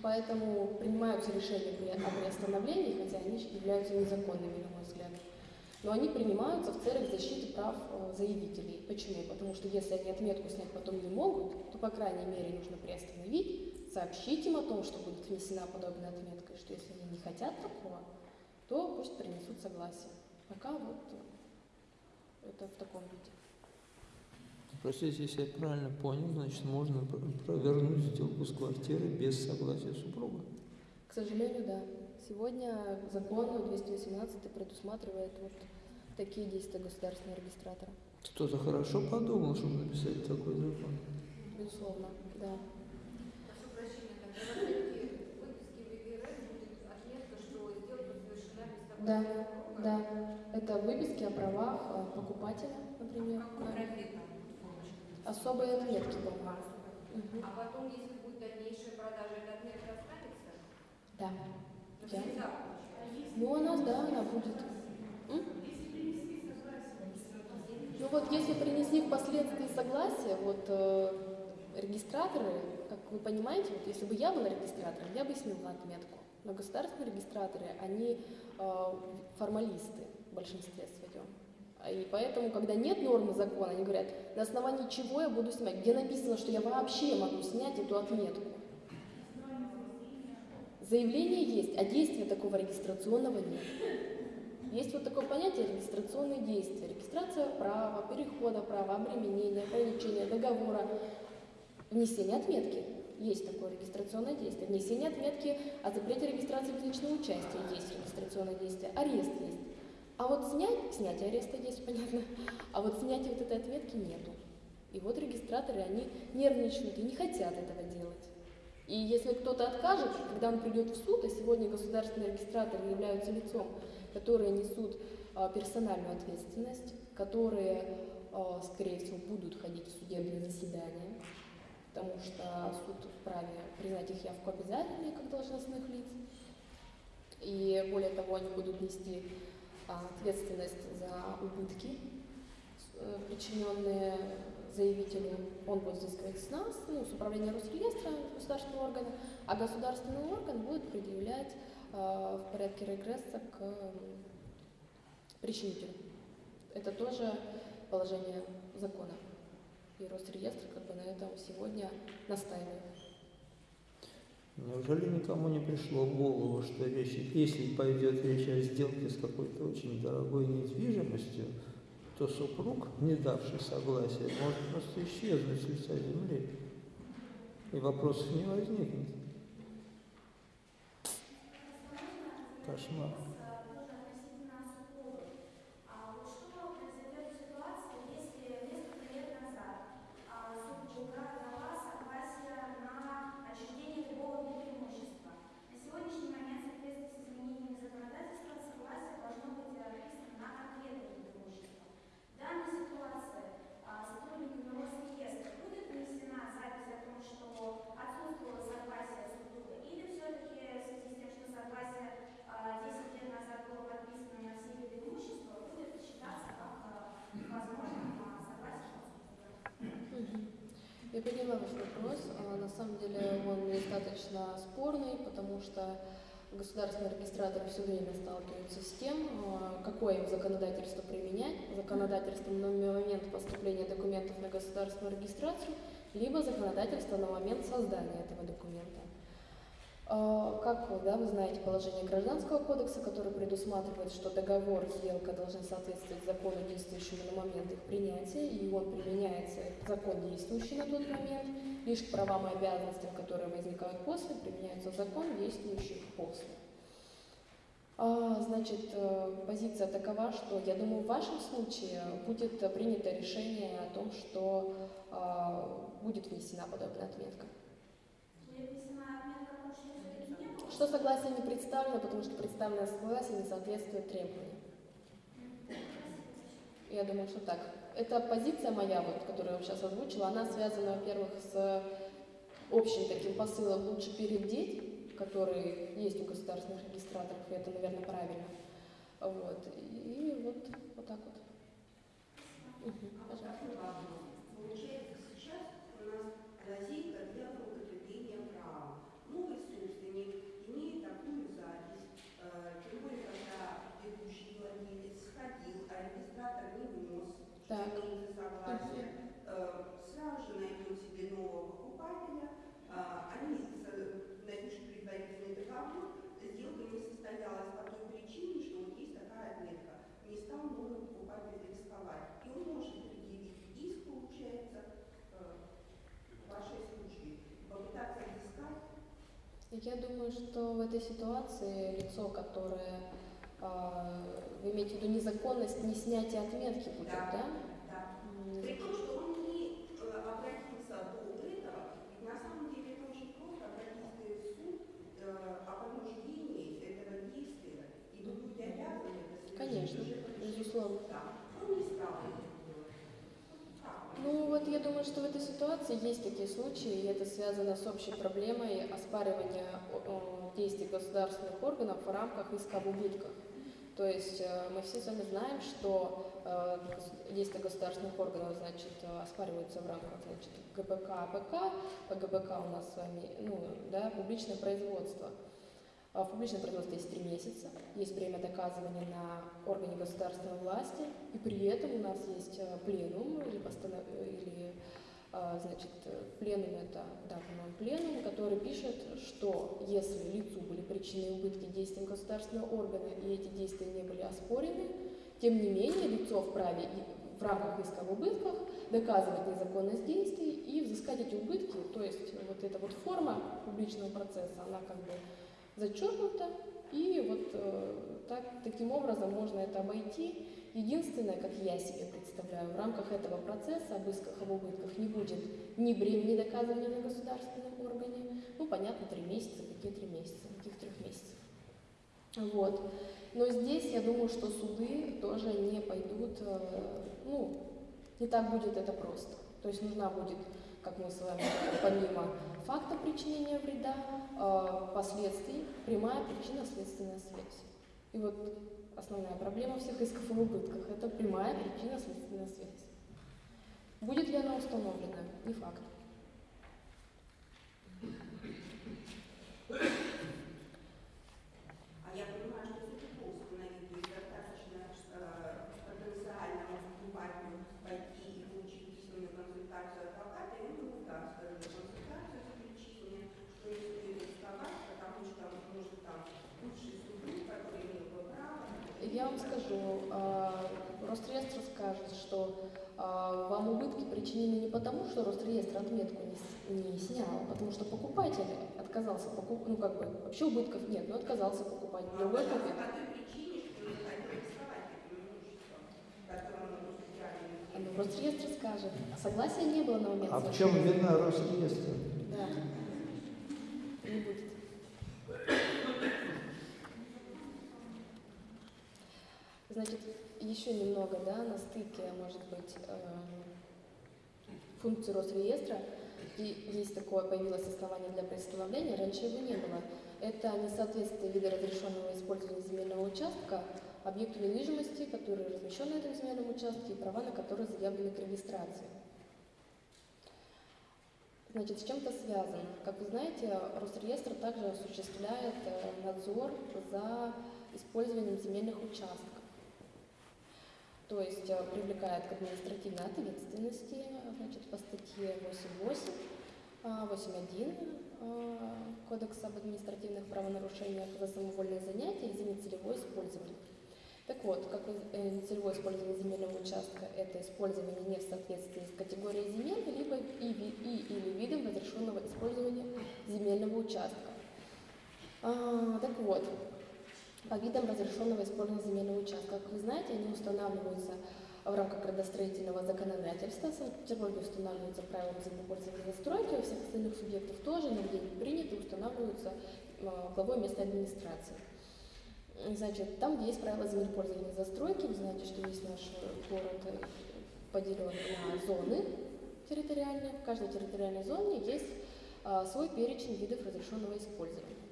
Поэтому принимаются решения о приостановлении, хотя они являются незаконными, на мой взгляд. Но они принимаются в целях защиты прав э, заявителей. Почему? Потому что если они отметку снять потом не могут, то, по крайней мере, нужно приостановить, сообщить им о том, что будет внесена подобная отметка, и что если они не хотят такого, то пусть принесут согласие. Пока вот э, это в таком виде. Простите, если я правильно понял, значит, можно пр- провернуть сделку с квартирой без согласия супруга. К сожалению, да. Сегодня закон 218 предусматривает вот такие действия государственного регистратора. Кто-то хорошо подумал, чтобы написать такой закон. Безусловно, да. Прошу прощения, выписке в ЕГРН будет отметка, что сделка совершена без Да. Да, это выписки о правах э, покупателя, например. Да. Особые отметки. Мгм. А потом, если будет дальнейшая продажа, эта отметка останется? Да. Получается. Ну, у нас, да, она будет. М? Ну вот, если принесли впоследствии согласие, вот э, регистраторы, как вы понимаете, вот если бы я была регистратором, я бы сняла отметку. Но государственные регистраторы, они э, формалисты в большинстве своем. И поэтому, когда нет нормы закона, они говорят, на основании чего я буду снимать, где написано, что я вообще могу снять эту отметку. Заявление есть, а действия такого регистрационного нет. Есть вот такое понятие регистрационные действия. Регистрация права, перехода права, обременения, ограничения, договора, внесение отметки. Есть такое регистрационное действие. Внесение отметки о запрете регистрации личного участия есть регистрационное действие. Арест есть. А вот снять, снятие ареста есть, понятно, а вот снятия вот этой отметки нету. И вот регистраторы, они нервничают и не хотят этого делать. И если кто-то откажет, когда он придет в суд, а сегодня государственные регистраторы являются лицом, которые несут а, персональную ответственность, которые, а, скорее всего, будут ходить в судебные заседания, потому что суд вправе признать их явку обязательной как должностных лиц. И более того, они будут нести а, ответственность за убытки, э, причиненные заявителю. Он будет взыскивать с нас, ну, с управления Росреестра, государственного органа, а государственный орган будет предъявлять а, в порядке регресса к причинителю. Это тоже положение закона. И Росреестр как бы на этом сегодня настаивает. Неужели никому не пришло в голову, что речь, если пойдет речь о сделке с какой-то очень дорогой недвижимостью, то супруг, не давший согласия, может просто исчезнуть с лица земли. И вопросов не возникнет. Кошмар. относительно супругов. А вот что произойдет в ситуации, если несколько лет назад а, супруга дала согласие на отчуждение любого вида имущества? На сегодняшний момент, в соответствии с изменениями законодательства, согласие должно быть описано на конкретный вид имущества. В данной ситуации а, сотрудниками Росреестра будет внесена запись о том, что отсутствовало согласие супруга, или все-таки в связи с тем, что согласие а, 10 лет назад было подписано на все виды имущества, будет считаться как а, возможным а, согласие супруга. Я поняла ваш вопрос. А, На самом деле он достаточно спорный, потому что государственные регистраторы все время сталкиваются с тем, а, какое им законодательство применять. Законодательство на момент поступления документов на государственную регистрацию, либо законодательство на момент создания этого документа. А, Как да, вы знаете положение Гражданского кодекса, которое предусматривает, что договор, сделка должны соответствовать закону, действующему на момент их принятия, и он применяется, закон, действующий на тот момент, лишь к правам и обязанностям, которые возникают после, применяется закон, действующий после. А, Значит, э, позиция такова, что, я думаю, в вашем случае будет принято решение о том, что а, будет внесена подобная отметка. Что согласие не представлено, потому что представленное согласие не соответствует требованиям. Я думаю, что так. Эта позиция моя, вот, которую я сейчас озвучила, она связана, во-первых, с общим таким посылом «лучше перебдеть», который есть у государственных регистраторов, и это, наверное, правильно. Вот. И вот, вот так вот. Мгм, пожалуйста. Получается, сейчас у нас лазейка для злоупотребления права. Новый собственник имеет такую запись, э, тем более, когда предыдущий владелец сходил, а регистратор не внес Так. за согласие, э, сразу же найдет себе нового покупателя, а, они с- напишут договор, сделка не состоялась по той причине, что вот есть такая отметка. Не стал новый покупатель рисковать. И он может предъявить иск, получается, э, в вашей случае, попытаться взыскать Я думаю, что в этой ситуации лицо, которое а, вы имеете в виду незаконность не снятия отметки будет, Да. да? Да. При том, что он не э, обратился до этого, ведь на самом деле это очень просто обратиться суда, он не стал это делать. Как? Ну вот я думаю, что в этой ситуации есть такие случаи, и это связано с общей проблемой оспаривания действий государственных органов в рамках иска об убытках. То есть э, мы все с вами знаем, что э, действия государственных органов, значит, э, оспариваются в рамках, значит, ГПК, АПК. По ГПК у нас с вами, ну, да, публичное производство. А В публичном производстве есть три месяца, есть время доказывания на органе государственной власти, и при этом у нас есть э, пленум или, постанов... или а, значит, э, пленум это, да, пленум, который пишет, что если лицу были причинены убытки действиям государственного органа и эти действия не были оспорены, тем не менее лицо вправе в рамках иска об убытках доказывать незаконность действий и взыскать эти убытки, то есть вот эта вот форма публичного процесса, она как бы зачеркнута, и вот э, так, таким образом можно это обойти. Единственное, как я себе представляю, в рамках этого процесса об исках об убытках не будет ни времени доказывания на государственном органе, ну, понятно, три месяца, какие три месяца, каких трех месяцев. Вот. Но здесь я думаю, что суды тоже не пойдут, э, ну, не так будет это просто. То есть нужна будет, как мы с вами, помимо факта причинения вреда, последствий, прямая причинно-следственная связь. И вот основная проблема всех исков об убытках – это прямая причинно-следственная связь. Будет ли она установлена? Не факт. А я понимаю, что все легко установить, то есть достаточно э, потенциальному покупателю пойти и получить письменную консультацию адвоката, и он ему даст эту консультацию с перечислением, что не стоит рисковать, потому что может там лучший супруг, который имел бы право. Я вам скажу, а, Росреестр скажет, что а, вам убытки причинены не потому, что Росреестр отметку не, не снял, а потому что покупатель отказался покупать, ну как бы вообще убытков нет, но отказался покупать. Он Другой отказался купит. А, Ну, Росреестр скажет, а согласия не было на момент А в чем вина Росреестра? Да. Не будет. Значит, еще немного, да, на стыке, может быть, э, функции Росреестра. И есть такое, появилось основание для представления, раньше его не было. Это несоответствие вида разрешенного использования земельного участка объекту недвижимости, который размещен на этом земельном участке, и права на которые заявлены к регистрации. Значит, с чем это связано? Как вы знаете, Росреестр также осуществляет э, надзор за использованием земельных участков. То есть э, привлекает к административной ответственности, значит, по статье 8.8, а, 8.1 э, Кодекса об административных правонарушениях за самовольное занятие и за нецелевое использование. Так вот, как э, нецелевое использование земельного участка – это использование не в соответствии с категорией земель, либо и, и или видом разрешенного использования земельного участка. А, так вот, по видам разрешенного использования земельного участка, как вы знаете, они устанавливаются в рамках градостроительного законодательства. Санкт-Петербурге устанавливаются правила землепользования и застройки, у всех остальных субъектов тоже, но где приняты, устанавливаются а, главой местной администрации. Значит, там, где есть правила землепользования застройки, вы знаете, что весь наш город поделен на зоны территориальные. В каждой территориальной зоне есть а, свой перечень видов разрешенного использования.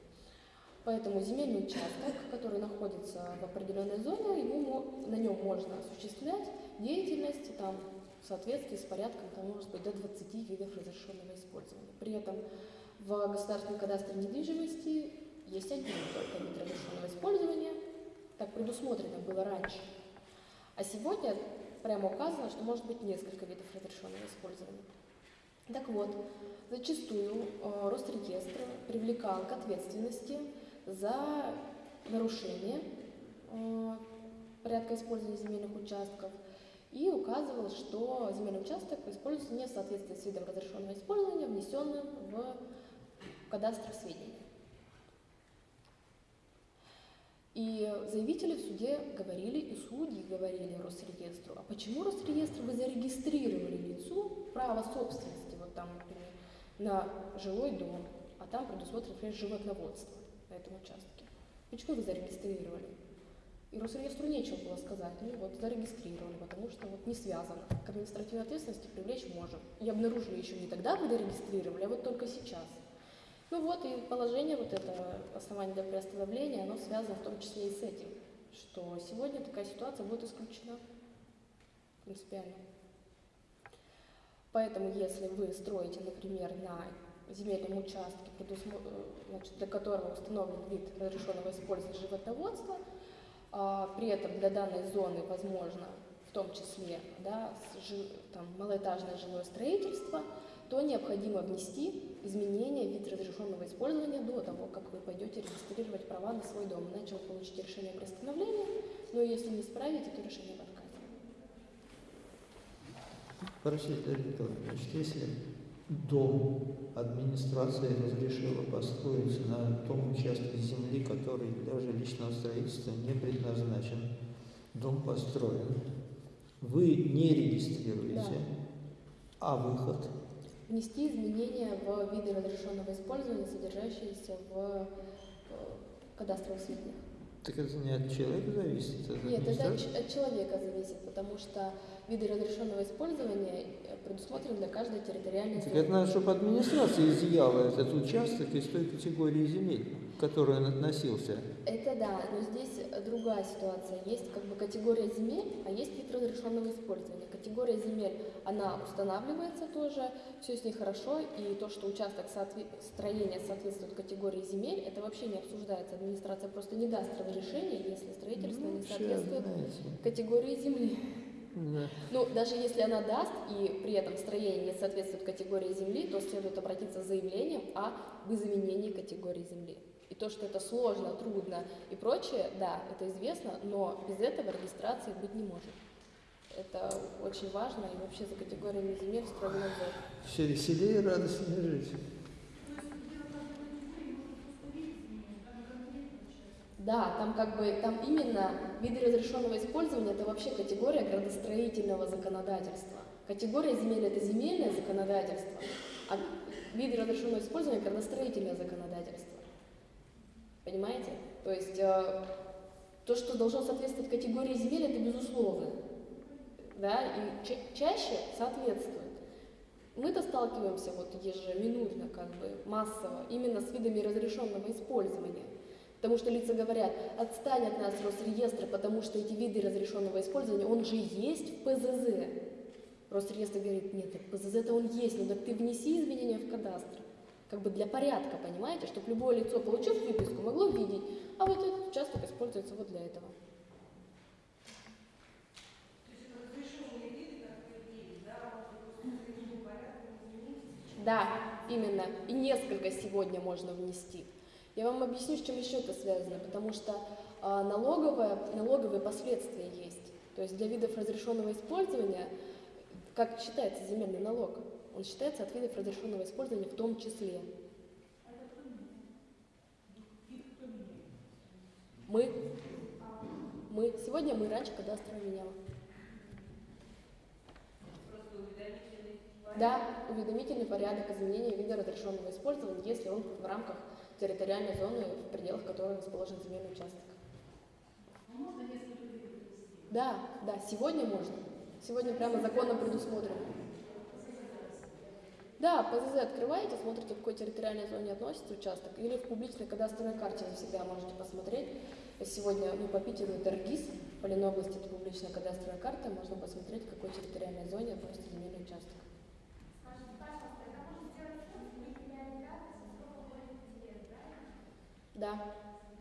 Поэтому земельный участок, который находится в определенной зоне, ему, на нем можно осуществлять деятельность там, в соответствии с порядком, там может быть до 20 видов разрешенного использования. При этом в государственном кадастре недвижимости есть один только вид разрешенного использования, так предусмотрено было раньше. А сегодня прямо указано, что может быть несколько видов разрешенного использования. Так вот, зачастую э, Росреестр привлекал к ответственности за нарушение э, порядка использования земельных участков и указывал, что земельный участок используется не в соответствии с видом разрешенного использования, внесенным в кадастр сведений. И заявители в суде говорили, и судьи говорили Росреестру, а почему Росреестр вы зарегистрировали лицу право собственности, вот там, например, на жилой дом, а там предусмотрено, например, животноводство на этом участке. Почему вы зарегистрировали? И Росреестру нечего было сказать. Ну вот зарегистрировали, потому что вот не связано. К административной ответственности привлечь можем. И обнаружили еще не тогда, когда регистрировали, а вот только сейчас. Ну вот и положение вот это основание для приостановления, оно связано в том числе и с этим, что сегодня такая ситуация будет исключена принципиально. Поэтому, если вы строите, например, на земельном участке, э, значит, для которого установлен вид разрешенного использования животноводства, при этом для данной зоны возможно в том числе да, там, малоэтажное жилое строительство, то необходимо внести изменения в вид разрешенного использования до того, как вы пойдете регистрировать права на свой дом. Иначе вы получите решение о приостановлении, но если не справите, то решение в отказе. Дарья Николаевна, значит, если дом администрация разрешила построить на том участке земли, который для жилищного строительства не предназначен, дом построен, вы не регистрируете, Да. а выход Внести изменения в виды разрешенного использования, содержащиеся в э, кадастровых сведениях. Так это не от человека зависит, от Нет, это от, человека зависит, потому что виды разрешенного использования э, предусмотрены для каждой территориальной Так это надо, чтобы администрация изъяла этот участок из той категории земель, к которой он относился. Это да, но здесь другая ситуация. Есть как бы категория земель, а есть вид разрешенного использования. Категория земель, она устанавливается тоже, все с ней хорошо, и то, что участок соотве- строения соответствует категории земель, это вообще не обсуждается. Администрация просто не даст разрешения, если строительство Ну, не соответствует знаете. категории земли. Да. Ну, даже если она даст, и при этом строение не соответствует категории земли, то следует обратиться с заявлением о изменении категории земли. То, что это сложно, трудно и прочее, да, это известно, но без этого регистрации быть не может. Это очень важно, и вообще за категориями земель строгий надзор. Все веселее и радостнее жить. Да, там как бы, там именно виды разрешенного использования, это вообще категория градостроительного законодательства. Категория земель – это земельное законодательство, а виды разрешенного использования – градостроительное законодательство. Понимаете? То есть э, то, что должно соответствовать категории земель, это безусловно. Да, и ча- чаще соответствует. Мы-то сталкиваемся вот ежеминутно, как бы массово, именно с видами разрешенного использования. Потому что лица говорят, отстань от нас Росреестр, потому что эти виды разрешенного использования, он же есть в ПЗЗ. Росреестр говорит, нет, так ПЗЗ-то он есть, ну так ты внеси изменения в кадастр. Как бы для порядка, понимаете, чтобы любое лицо, получив выписку, могло видеть, а вот этот участок используется вот для этого. Да, именно. И несколько сегодня можно внести. Я вам объясню, с чем еще это связано, потому что а, налоговое, налоговые последствия есть. То есть для видов разрешенного использования, как считается земельный налог, он считается от видов разрешенного использования в том числе. Мы, мы, сегодня мы раньше кадастровая меняла. Да, уведомительный порядок изменения вида разрешенного использования, если он в рамках территориальной зоны, в пределах которой расположен земельный участок. Да, да, сегодня можно. Сегодня прямо законом предусмотрено. Да, ПЗЗ открываете, смотрите, к какой территориальной зоне относится участок, или в публичной кадастровой карте вы всегда можете посмотреть. Сегодня, ну, по Питеру это РГИС, по Ленобласти это публичная кадастровая карта, можно посмотреть, к какой территориальной зоне относится земельный участок. Да.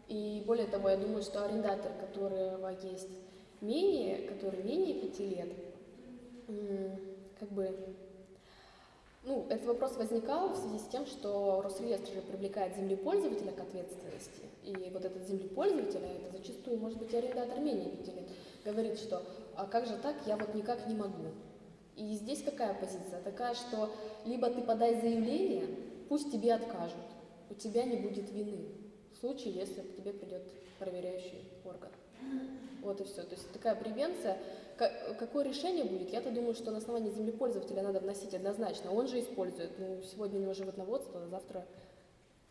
И более того, я думаю, что арендатор, которого есть менее, который менее пяти лет, как бы, ну, этот вопрос возникал в связи с тем, что Росреестр же привлекает землепользователя к ответственности. И вот этот землепользователь, а это зачастую может быть арендатор менее лет, говорит, что а как же так, я вот никак не могу. И здесь какая позиция? Такая, что либо ты подай заявление, пусть тебе откажут, у тебя не будет вины в случае, если к тебе придет проверяющий орган. Вот и все. То есть такая превенция. Ка- Какое решение будет? Я-то думаю, что на основании землепользователя надо вносить однозначно. Он же использует. Ну, сегодня у него животноводство, а завтра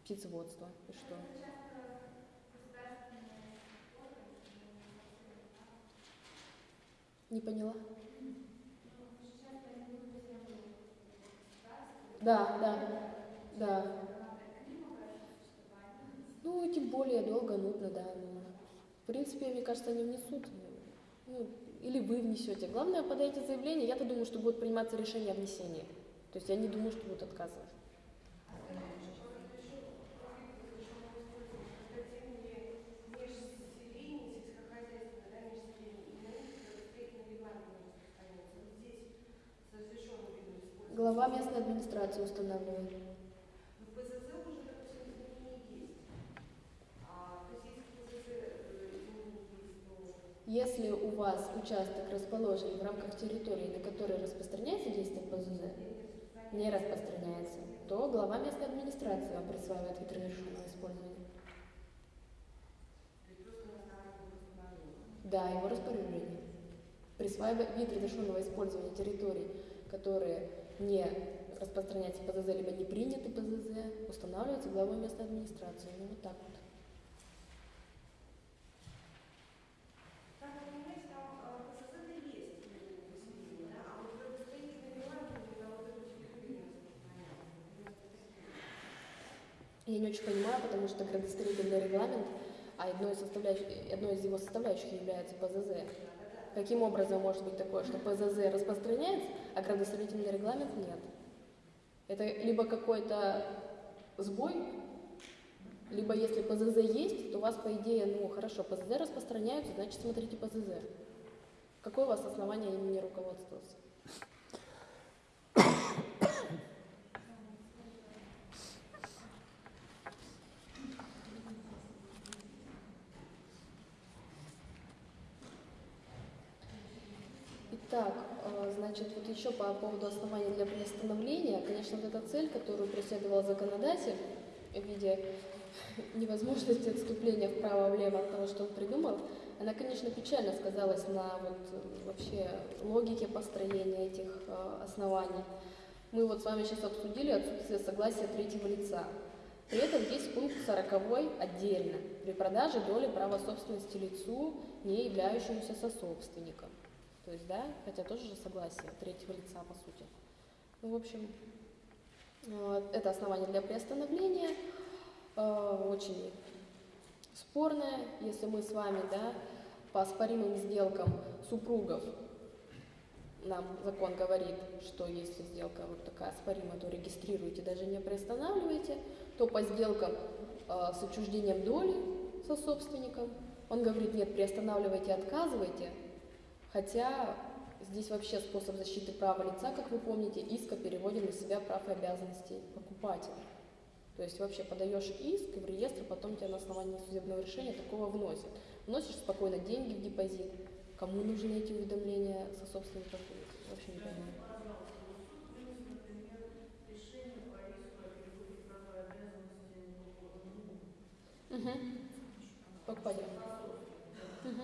птицеводство. И что? Не поняла? Да, да, да. Ну, тем более долго, нудно, да. ну. Принципе, мне кажется, они внесут. Ну, или вы внесете. Главное, подайте заявление. Я-то думаю, что будет приниматься решение о внесении. То есть я не думаю, что будут отказывать. Глава местной администрации устанавливает. В ПЗЗ уже как все изменения есть. А, то есть если в ПЗЗ э, изменения есть, то Если у вас участок расположен в рамках территории, на которой распространяется действие ПЗЗ, не распространяется, то глава местной администрации вам присваивает вид разрешенного использования. Да, его распоряжение. Присваивает вид разрешенного использования территорий, которые не распространяются ПЗЗ, либо не приняты ПЗЗ, устанавливается главой местной администрации. Ну, вот так вот. Там, понимаете, там э, ПЗЗ -то есть ну, поселение, да, а вот градостроительный регламент на вот эту территорию не распространяется. Я не очень понимаю, потому что градостроительный регламент, а одной из, составляющих, одной из его составляющих является ПЗЗ. Каким образом может быть такое, что ПЗЗ распространяется, а градостроительный регламент нет? Это либо какой-то сбой, либо если ПЗЗ есть, то у вас, по идее, ну хорошо, ПЗЗ распространяются, значит смотрите ПЗЗ. Какое у вас основание имени руководствоваться? Итак, э, значит, вот еще по поводу оснований для приостановления, конечно, вот эта цель, которую преследовал законодатель в виде невозможности отступления вправо-влево от того, что он придумал, она, конечно, печально сказалась на вот вообще логике построения этих э, оснований. Мы вот с вами сейчас обсудили отсутствие согласия третьего лица. При этом есть пункт 40 отдельно. При продаже доли права собственности лицу, не являющемуся сособственником. То есть, да, хотя тоже же согласие третьего лица, по сути. Ну, в общем, э, это основание для приостановления. Э, Очень спорное, если мы с вами, да, по оспоримым сделкам супругов, нам закон говорит, что если сделка вот такая споримая, то регистрируйте, даже не приостанавливайте, то по сделкам э, с отчуждением доли со собственником, он говорит, нет, приостанавливайте, отказывайте, Хотя здесь вообще способ защиты права лица, как вы помните, иск о переводе на себя прав и обязанностей покупателя. То есть вообще подаешь иск, и в реестр потом тебя на основании судебного решения такого вносят. Вносишь спокойно деньги в депозит. Кому нужны эти уведомления со собственников? Вообще не понимаю. Угу. Покупатель. Угу.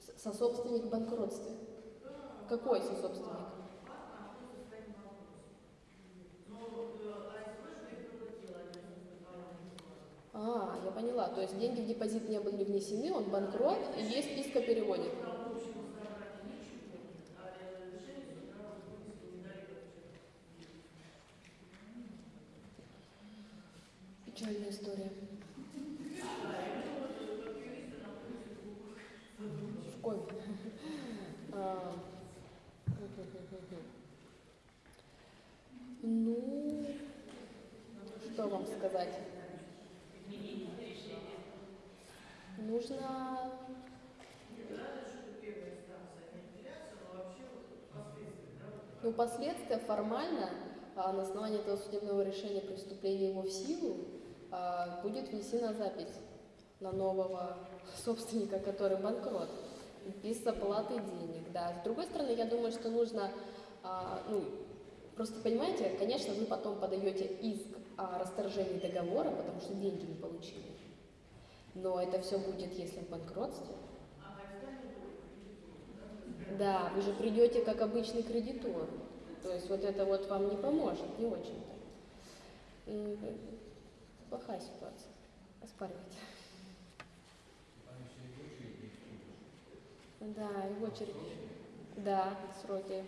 С- Сособственник в банкротстве. Какой сособственник? А, я поняла. То есть деньги в депозит не были внесены, он банкрот, и есть иск о переводе. Печальная история. В коме. А, Ну, что вам сказать? Нужно... Ну, последствия формально, а, на основании этого судебного решения при его в силу, а, будет внесена запись на нового собственника, который банкрот, без оплаты денег, да. С другой стороны, я думаю, что нужно, а, ну, просто понимаете, конечно, вы потом подаете иск о расторжении договора, потому что деньги не получили. Но это все будет, если в банкротстве. Да, вы же придете как обычный кредитор. То есть вот это вот вам не поможет, не очень-то. Плохая ситуация. оспаривать. Да, и в очередь. Да, сроки.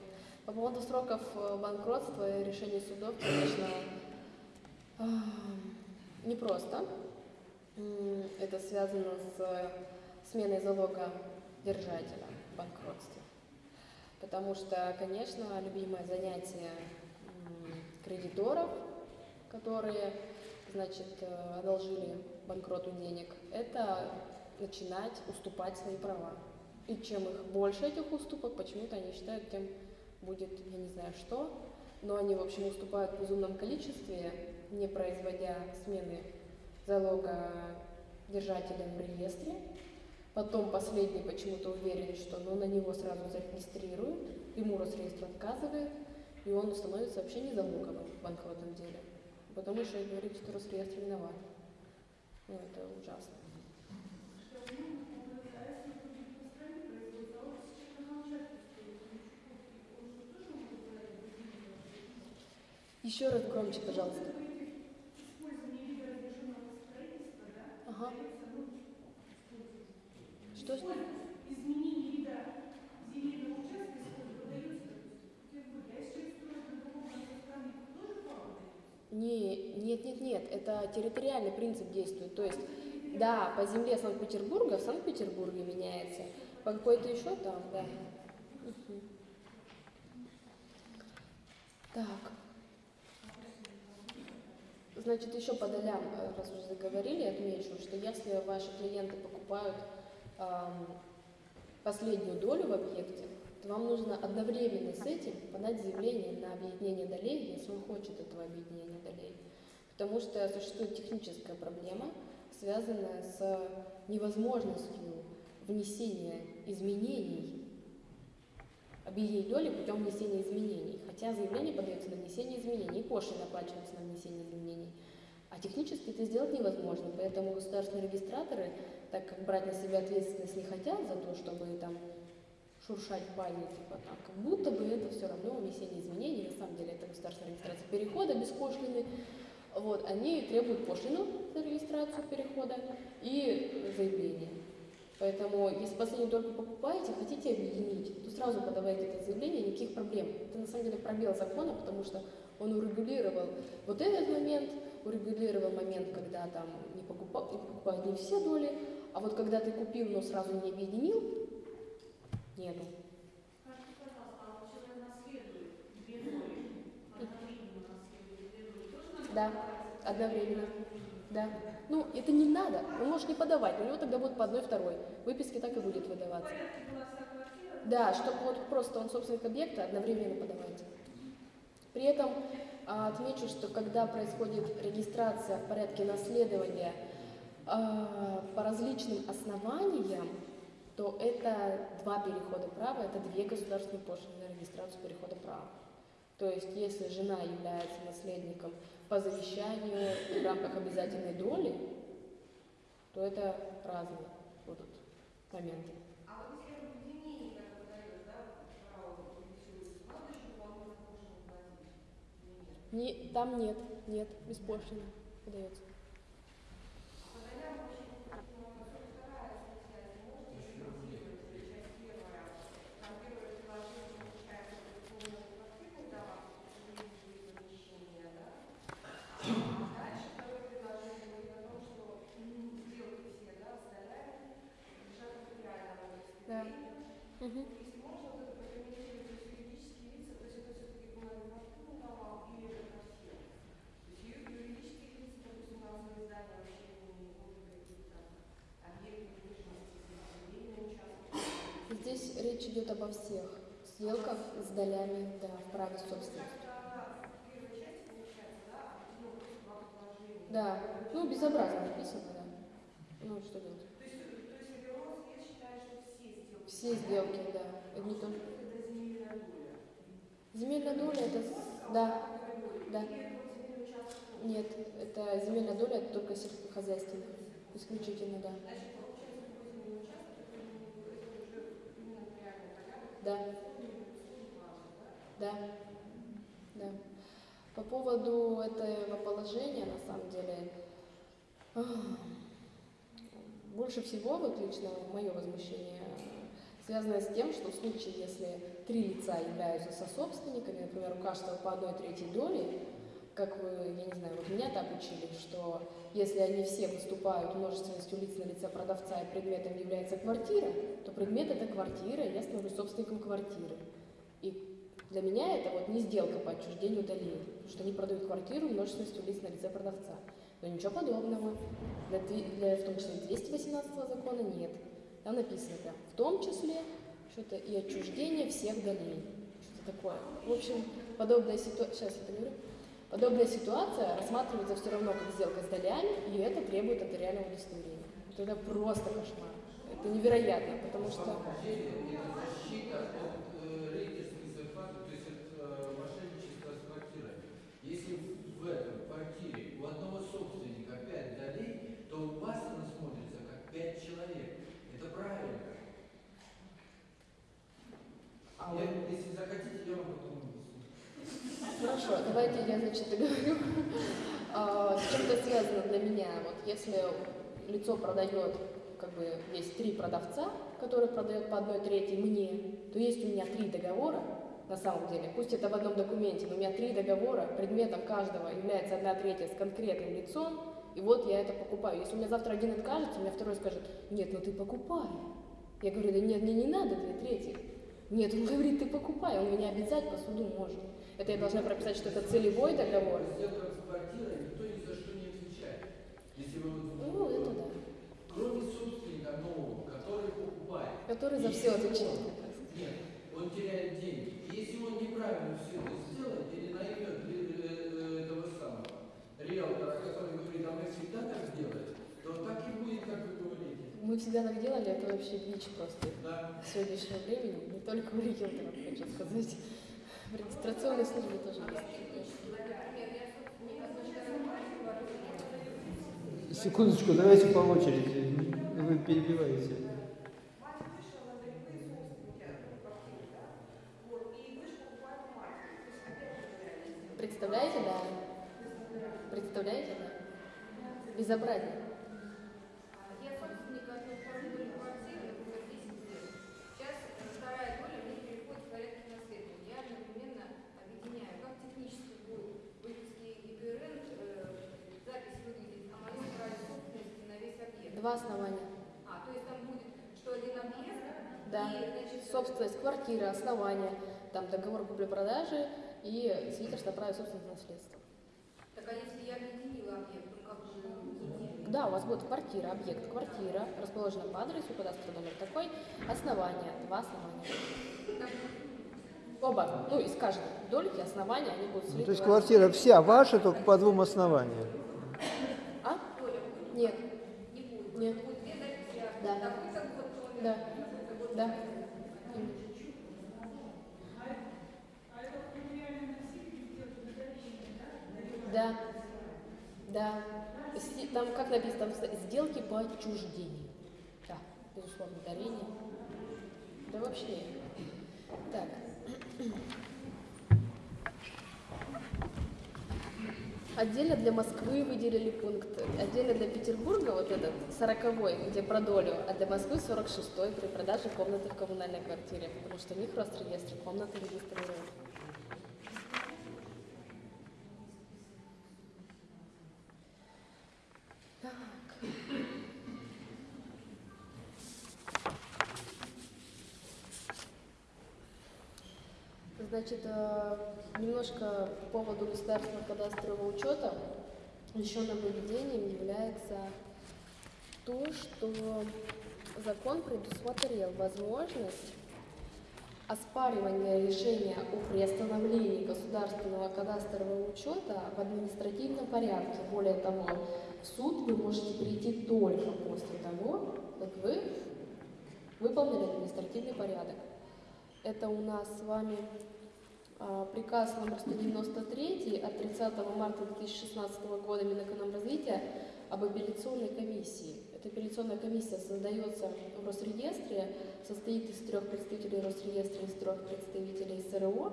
По поводу сроков э, банкротства и решений судов, конечно, непросто. М, Это связано с сменой залога держателя в банкротстве. Потому что, конечно, любимое занятие кредиторов, которые, значит, э, одолжили банкроту денег, это начинать уступать свои права. И чем их больше этих уступок, почему-то они считают, тем будет, я не знаю что, но они, в общем, уступают в безумном количестве, не производя смены залога держателям в реестре. Потом последний почему-то уверен, что ну, на него сразу зарегистрируют, ему Росреестр отказывает, и он становится вообще не залоговым в банкротном деле. Потому что говорит, что Росреестр виноват. Ну, это ужасно. Еще раз громче, пожалуйста. Ага. Что? что? изменение вида земельного участка, если продается, допустим, в Петербурге, а если человек строит на другом конце страны, тоже право дается? Не, нет, нет, нет, это территориальный принцип действует. То есть, да, по земле Санкт-Петербурга в Санкт-Петербурге меняется, по какой-то еще там, да. Мгм. Так. Значит, еще по долям, э, раз уже заговорили, отмечу, что если ваши клиенты покупают ам, последнюю долю в объекте, то вам нужно одновременно с этим подать заявление на объединение долей, если он хочет этого объединения долей. Потому что существует техническая проблема, связанная с невозможностью внесения изменений, объединить доли путем внесения изменений. Хотя заявление подается на внесение изменений, и пошлины оплачиваются на внесение изменений. А технически это сделать невозможно, поэтому государственные регистраторы, так как брать на себя ответственность не хотят за то, чтобы там шуршать бане, типа там, как будто бы это все равно внесение изменений, на самом деле это государственная регистрация перехода без пошлины, вот, они требуют пошлину за регистрацию перехода и заявление. Поэтому, если последнюю только покупаете, хотите объединить, то сразу подавайте это заявление, никаких проблем. Это на самом деле пробел закона, потому что он урегулировал вот этот момент, урегулировал момент, когда там не покупают, не покупают не все доли, а вот когда ты купил, но сразу не объединил, нету. А Да, подавать? одновременно. Да. Ну, это не надо. Он может не подавать, у него тогда будет по одной второй. Выписки так и будет выдаваться. Да, чтобы вот просто он собственник объекта одновременно подавайте. При этом отмечу, что когда происходит регистрация в порядке наследования а, по различным основаниям, то это два перехода права, это две государственные пошлины на регистрацию перехода права. То есть, если жена является наследником по завещанию в рамках обязательной доли, то это разные будут моменты. А вот если в объединении, как выдается, да, право регистрируется, надо еще дополнительно пошлину платить или нет? Не, там нет, нет, беспошлино выдается. А по долям вообще, ну, 42 статья, если можете комментировать, или часть первая, там первое предложение получается, что это квартирный дома, недвижимые помещения, да? А дальше второе предложение говорит о том, что м, сделки все, да, с долями лежат в реальном Да. Мгм. Если можно вот это прокомментировать, то есть юридические лица, то есть это все-таки было не квартирный дома или это совсем? То есть ю- юридические лица, допустим, разные здания вообще не могут какие-то там объекты недвижимости, земельные участки. Здесь речь идет обо всех сделках с долями, да, в праве собственности. Да, ну безобразно написано, да. Ну что делать? То есть, то есть считаю, что все сделки. Все сделки, да. Не только. Это земельная доля. Земельная доля это да, да. Нет, это земельная доля это только сельскохозяйственная. Исключительно, да. Значит, получается, такой земельный участок, это, ну, это уже именно реальный порядок. Да, да, да. По поводу этого положения, на самом деле, Больше всего, вот лично мое возмущение, связано с тем, что в случае, если три лица являются сособственниками, например, у каждого по одной третьей доли, как вы, я не знаю, вот меня так учили, что если они все выступают множественностью лиц на лице продавца и предметом является квартира, то предмет это квартира, и я становлюсь собственником квартиры. И для меня это вот не сделка по отчуждению потому что они продают квартиру множественностью лиц на лице продавца. Но ничего подобного. Для, для в том числе 218 закона нет. Там написано прям, в том числе что-то и отчуждение всех долей. Что-то такое. В общем, подобная ситуация, сейчас я договорю. Подобная ситуация рассматривается все равно как сделка с долями, и это требует нотариального удостоверения. Вот Это просто кошмар. Это невероятно, потому что... Если в этом квартире у одного собственника 5 долей, то у вас она смотрится как 5 человек. Это правильно. Я, если захотите, я вам потом. Хорошо, давайте я, значит, договорю. А, С чем это связано для меня? Вот если лицо продает, как бы есть три продавца, который продает по одной трети мне, то есть у меня три договора, на самом деле, пусть это в одном документе, но у меня три договора, предметом каждого является одна третья с конкретным лицом, и вот я это покупаю. Если у меня завтра один откажется, у меня второй скажет, нет, ну ты покупай. Я говорю, да нет, мне не надо две трети. Нет, он говорит, ты покупай, он меня обязать по суду может. Это я должна прописать, что это целевой договор. Сделка с квартирой никто ни за что не отвечает. Если вы вот Ну, это да. кроме собственника нового, который покупает. Который за все отвечает. Нет, он теряет деньги. Если он неправильно все это сделает или наймет ли- э, этого самого риэлтора, который говорит, а мы всегда так делаем, то так и будет, как вы говорите. Мы всегда так делали, это вообще бич просто Да. сегодняшнего времени. Не только у риэлторов, хочу сказать. В регистрационной службе тоже есть. Секундочку, давайте по очереди. Вы перебиваете. Мать вышла, говорит, вы собственники Два основания. А, то есть там будет, что один объект, Да. и, значит, Собственность, квартира, основания, там договор купли-продажи и свидетельство о праве собственного наследства. Так а если я объединила объект, ну как же... Да, у вас будет квартира, объект, квартира, расположена по адресу, кадастровый номер такой, основания, два основания. Оба, ну, из каждой дольки основания, они будут Ну, слиты. то есть квартира вся ваша, только по двум основаниям. А? Нет. Нет, Да. Да. да. да? Да, Там, как написано, там сделки по отчуждению. Да, безусловно, дарение. Да вообще. Так. Отдельно для Москвы выделили пункт, отдельно для Петербурга вот этот, сороковой, где про долю, а для Москвы 46-й при продаже комнаты в коммунальной квартире, потому что у них Росреестр комнаты регистрирует. Значит, э, немножко по поводу государственного кадастрового учета. Еще нововведением является то, что закон предусмотрел возможность оспаривания решения о приостановлении государственного кадастрового учета в административном порядке. Более того, в суд вы можете прийти только после того, как вы выполнили административный порядок. Это у нас с вами приказ номер 193 от 30 марта 2016 года Минэкономразвития об апелляционной комиссии. Эта апелляционная комиссия создается в Росреестре, состоит из трех представителей Росреестра, из трех представителей СРО,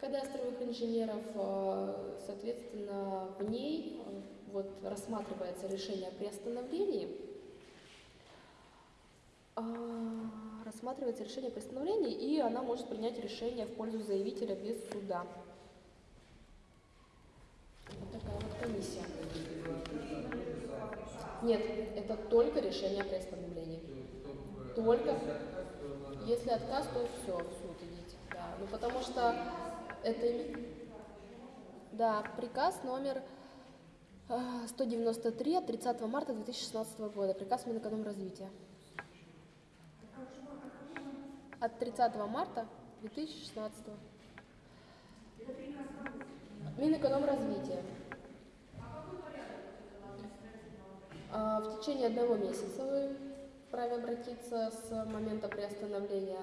кадастровых инженеров. А, Соответственно, в ней а, вот, рассматривается решение о приостановлении рассматривается решение о приостановлении, и она может принять решение в пользу заявителя без суда. Вот такая вот комиссия. Нет, это только решение о приостановлении. Только если отказ, то все, в суд идите. Да. Ну потому что это да, приказ номер а, 193 от 30 марта 2016 года, приказ Минэкономразвития. От 30 марта 2016. Минэкономразвития. А, В течение одного месяца вы вправе обратиться с момента приостановления,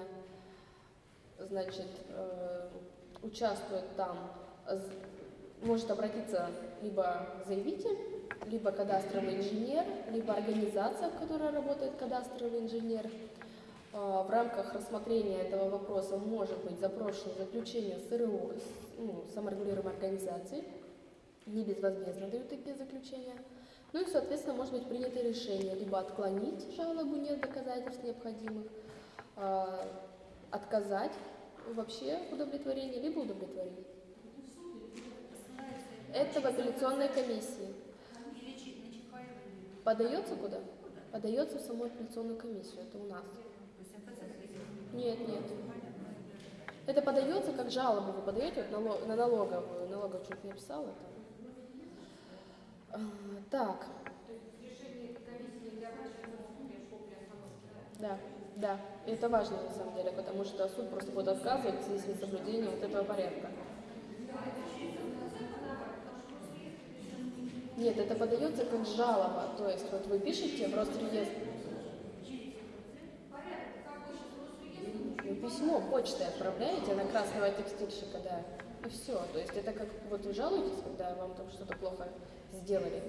значит, э, участвует там, может обратиться либо заявитель, либо кадастровый инженер, либо организация, в которой работает кадастровый инженер. А, В рамках рассмотрения этого вопроса может быть запрошено заключение СРО, ну, саморегулируемой организации, не безвозмездно дают такие заключения. Ну и, соответственно, может быть принято решение либо отклонить жалобу, нет доказательств необходимых, а, отказать вообще в удовлетворении, либо удовлетворить. Это в апелляционной комиссии. Подается куда? Подается в саму апелляционную комиссию, это у нас. Нет, нет. Это подается как жалобу, вы подаете вот на налоговую, налоговую чуть не написала там. Так, да? да. И это важно на самом деле, потому что суд просто будет отказывать в связи вот этого порядка. Нет, это подается как жалоба, то есть вот вы пишете в Росреестр, Ну, письмо почтой отправляете на красного текстильщика, да, и все. То есть это как вот вы жалуетесь, когда вам там что-то плохо сделали,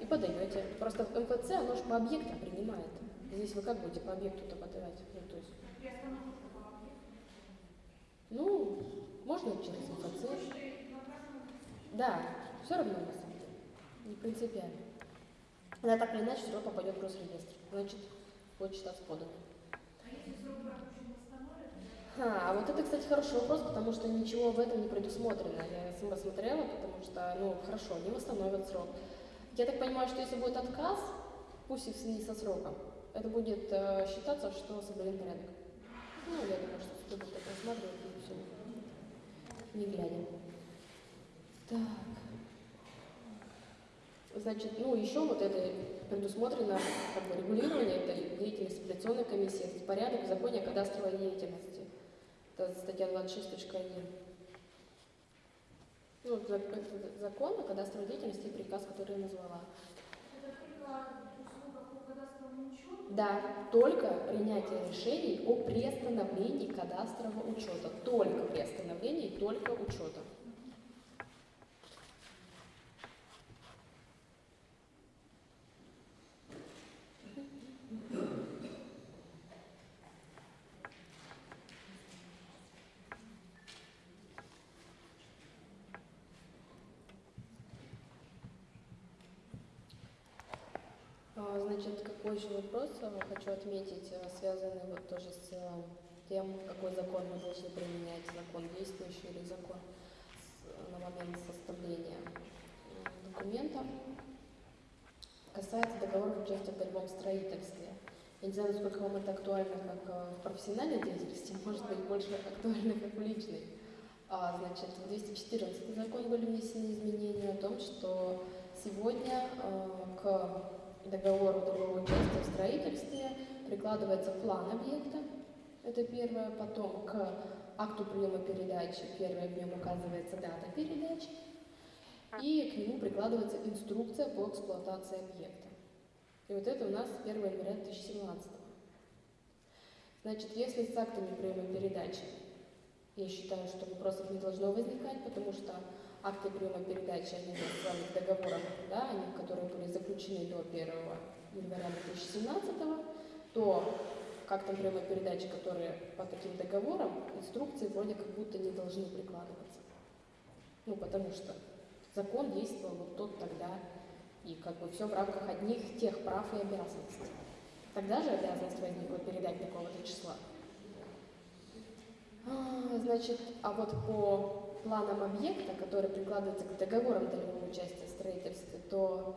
и подаете. Просто в МФЦ оно же по объектам принимает. Здесь вы как будете по объекту-то подавать? Ну, то есть, ну, можно через МФЦ. Да, все равно на самом деле. Не принципиально. Она так или иначе все равно попадет в Росреестр. Значит, почта подана. А, а вот это, кстати, хороший вопрос, потому что ничего в этом не предусмотрено. Я сама смотрела, потому что, ну, хорошо, не восстановят срок. Я так понимаю, что если будет отказ, пусть и в связи со сроком, это будет э, считаться, что соблюден порядок. Ну, я думаю, что суд будет так рассматривать и все. Не глядя. Так. Значит, ну, еще вот это предусмотрено как бы, регулирование этой деятельности апелляционной комиссии, это порядок в законе о кадастровой деятельности. Это статья 26.1. Ну, закон о кадастровой деятельности и приказ, который я назвала. Да, только принятие решений о приостановлении кадастрового учета. Только приостановлении, только учета. А, Значит, какой же вопрос хочу отметить, э, связанный вот тоже с э, тем, какой закон мы должны применять, закон действующий или закон на момент составления э, документа. Касается договора участия в долевом строительстве. Я не знаю, насколько вам это актуально как в профессиональной деятельности, может быть, больше актуально как в личной. А, значит, в 214 закон были внесены изменения о том, что сегодня э, к договору долевого участия в строительстве прикладывается план объекта, это первое, потом к акту приема передачи, первое в нем указывается дата передачи, и к нему прикладывается инструкция по эксплуатации объекта. И вот это у нас 1 января 2017. Значит, если с актами приема передачи, я считаю, что вопросов не должно возникать, потому что акты приема передачи, к договорам, да, они, которые были заключены до 1 января 2017, то к актам приема передачи, которые по таким договорам, инструкции вроде как будто не должны прикладываться. Ну, потому что закон действовал вот тот тогда, и как бы все в рамках одних тех прав и обязанностей. Тогда же обязанность возникла передать такого-то числа. А, Значит, а вот по планам объекта, который прикладывается к договорам долевого участия в строительстве, то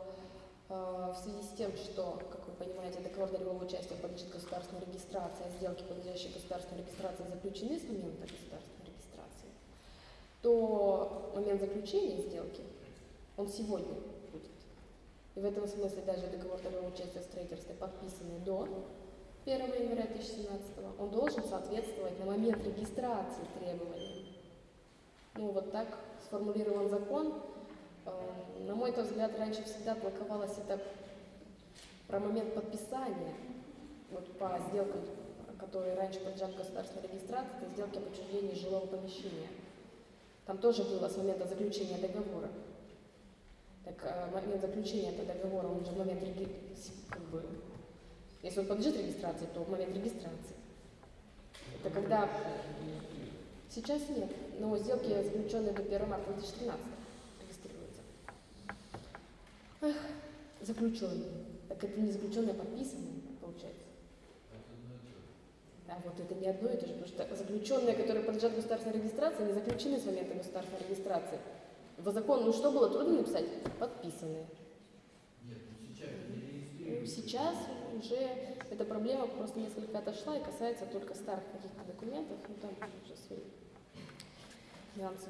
э, в связи с тем, что, как вы понимаете, договор долевого участия подлежит государственной регистрации, а сделки, подлежащие государственной регистрации, заключены с момента государственной регистрации, то момент заключения сделки, он сегодня будет. И в этом смысле даже договор долевого участия в подписанный до 1 января 2017 он должен соответствовать на момент регистрации требованиям. Ну, вот так сформулирован закон. Э, На мой взгляд, раньше всегда толковалось это про момент подписания, вот по сделкам, которые раньше подлежат государственной регистрации, это сделки об учреждении жилого помещения. Там тоже было с момента заключения договора. Так э, момент заключения этого договора, он же момент реги- как бы, если он подлежит регистрации, то момент регистрации. Это когда сейчас нет, но сделки, заключенные до 1 марта 2013 регистрируются. Эх, заключенные. Так это не заключенные, а подписанные, получается. А вот это не одно и то же, потому что заключенные, которые подлежат государственной регистрации, не заключены с момента государственной регистрации. В закон, ну что было трудно написать? Подписанные. Нет, ну сейчас. Сейчас уже эта проблема просто несколько отошла и касается только старых каких-то документов, ну там уже свои нюансы.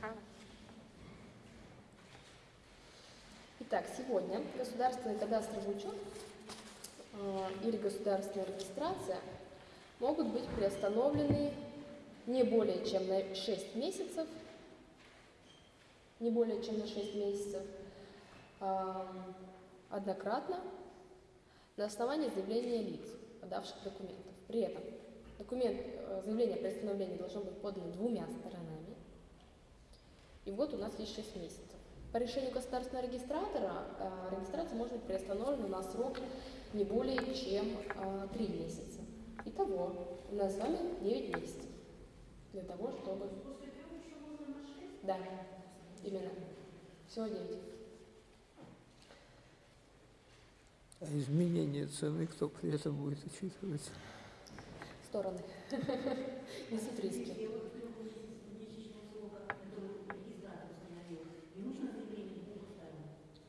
Так. Итак, сегодня государственный кадастровый учет э, или государственная регистрация могут быть приостановлены не более чем на 6 месяцев, не более чем на 6 месяцев, ам, однократно на основании заявления лиц, подавших документов. При этом документ, э, заявление о приостановлении должно быть подано двумя сторонами. И вот у нас есть 6 месяцев. По решению государственного регистратора э, регистрация может быть приостановлена на срок не более чем 3 месяца. Итого у нас с вами 9 месяцев для того, чтобы... Да, именно. Всего 9. А изменение цены кто при этом будет учитывать? Стороны. Несут риски.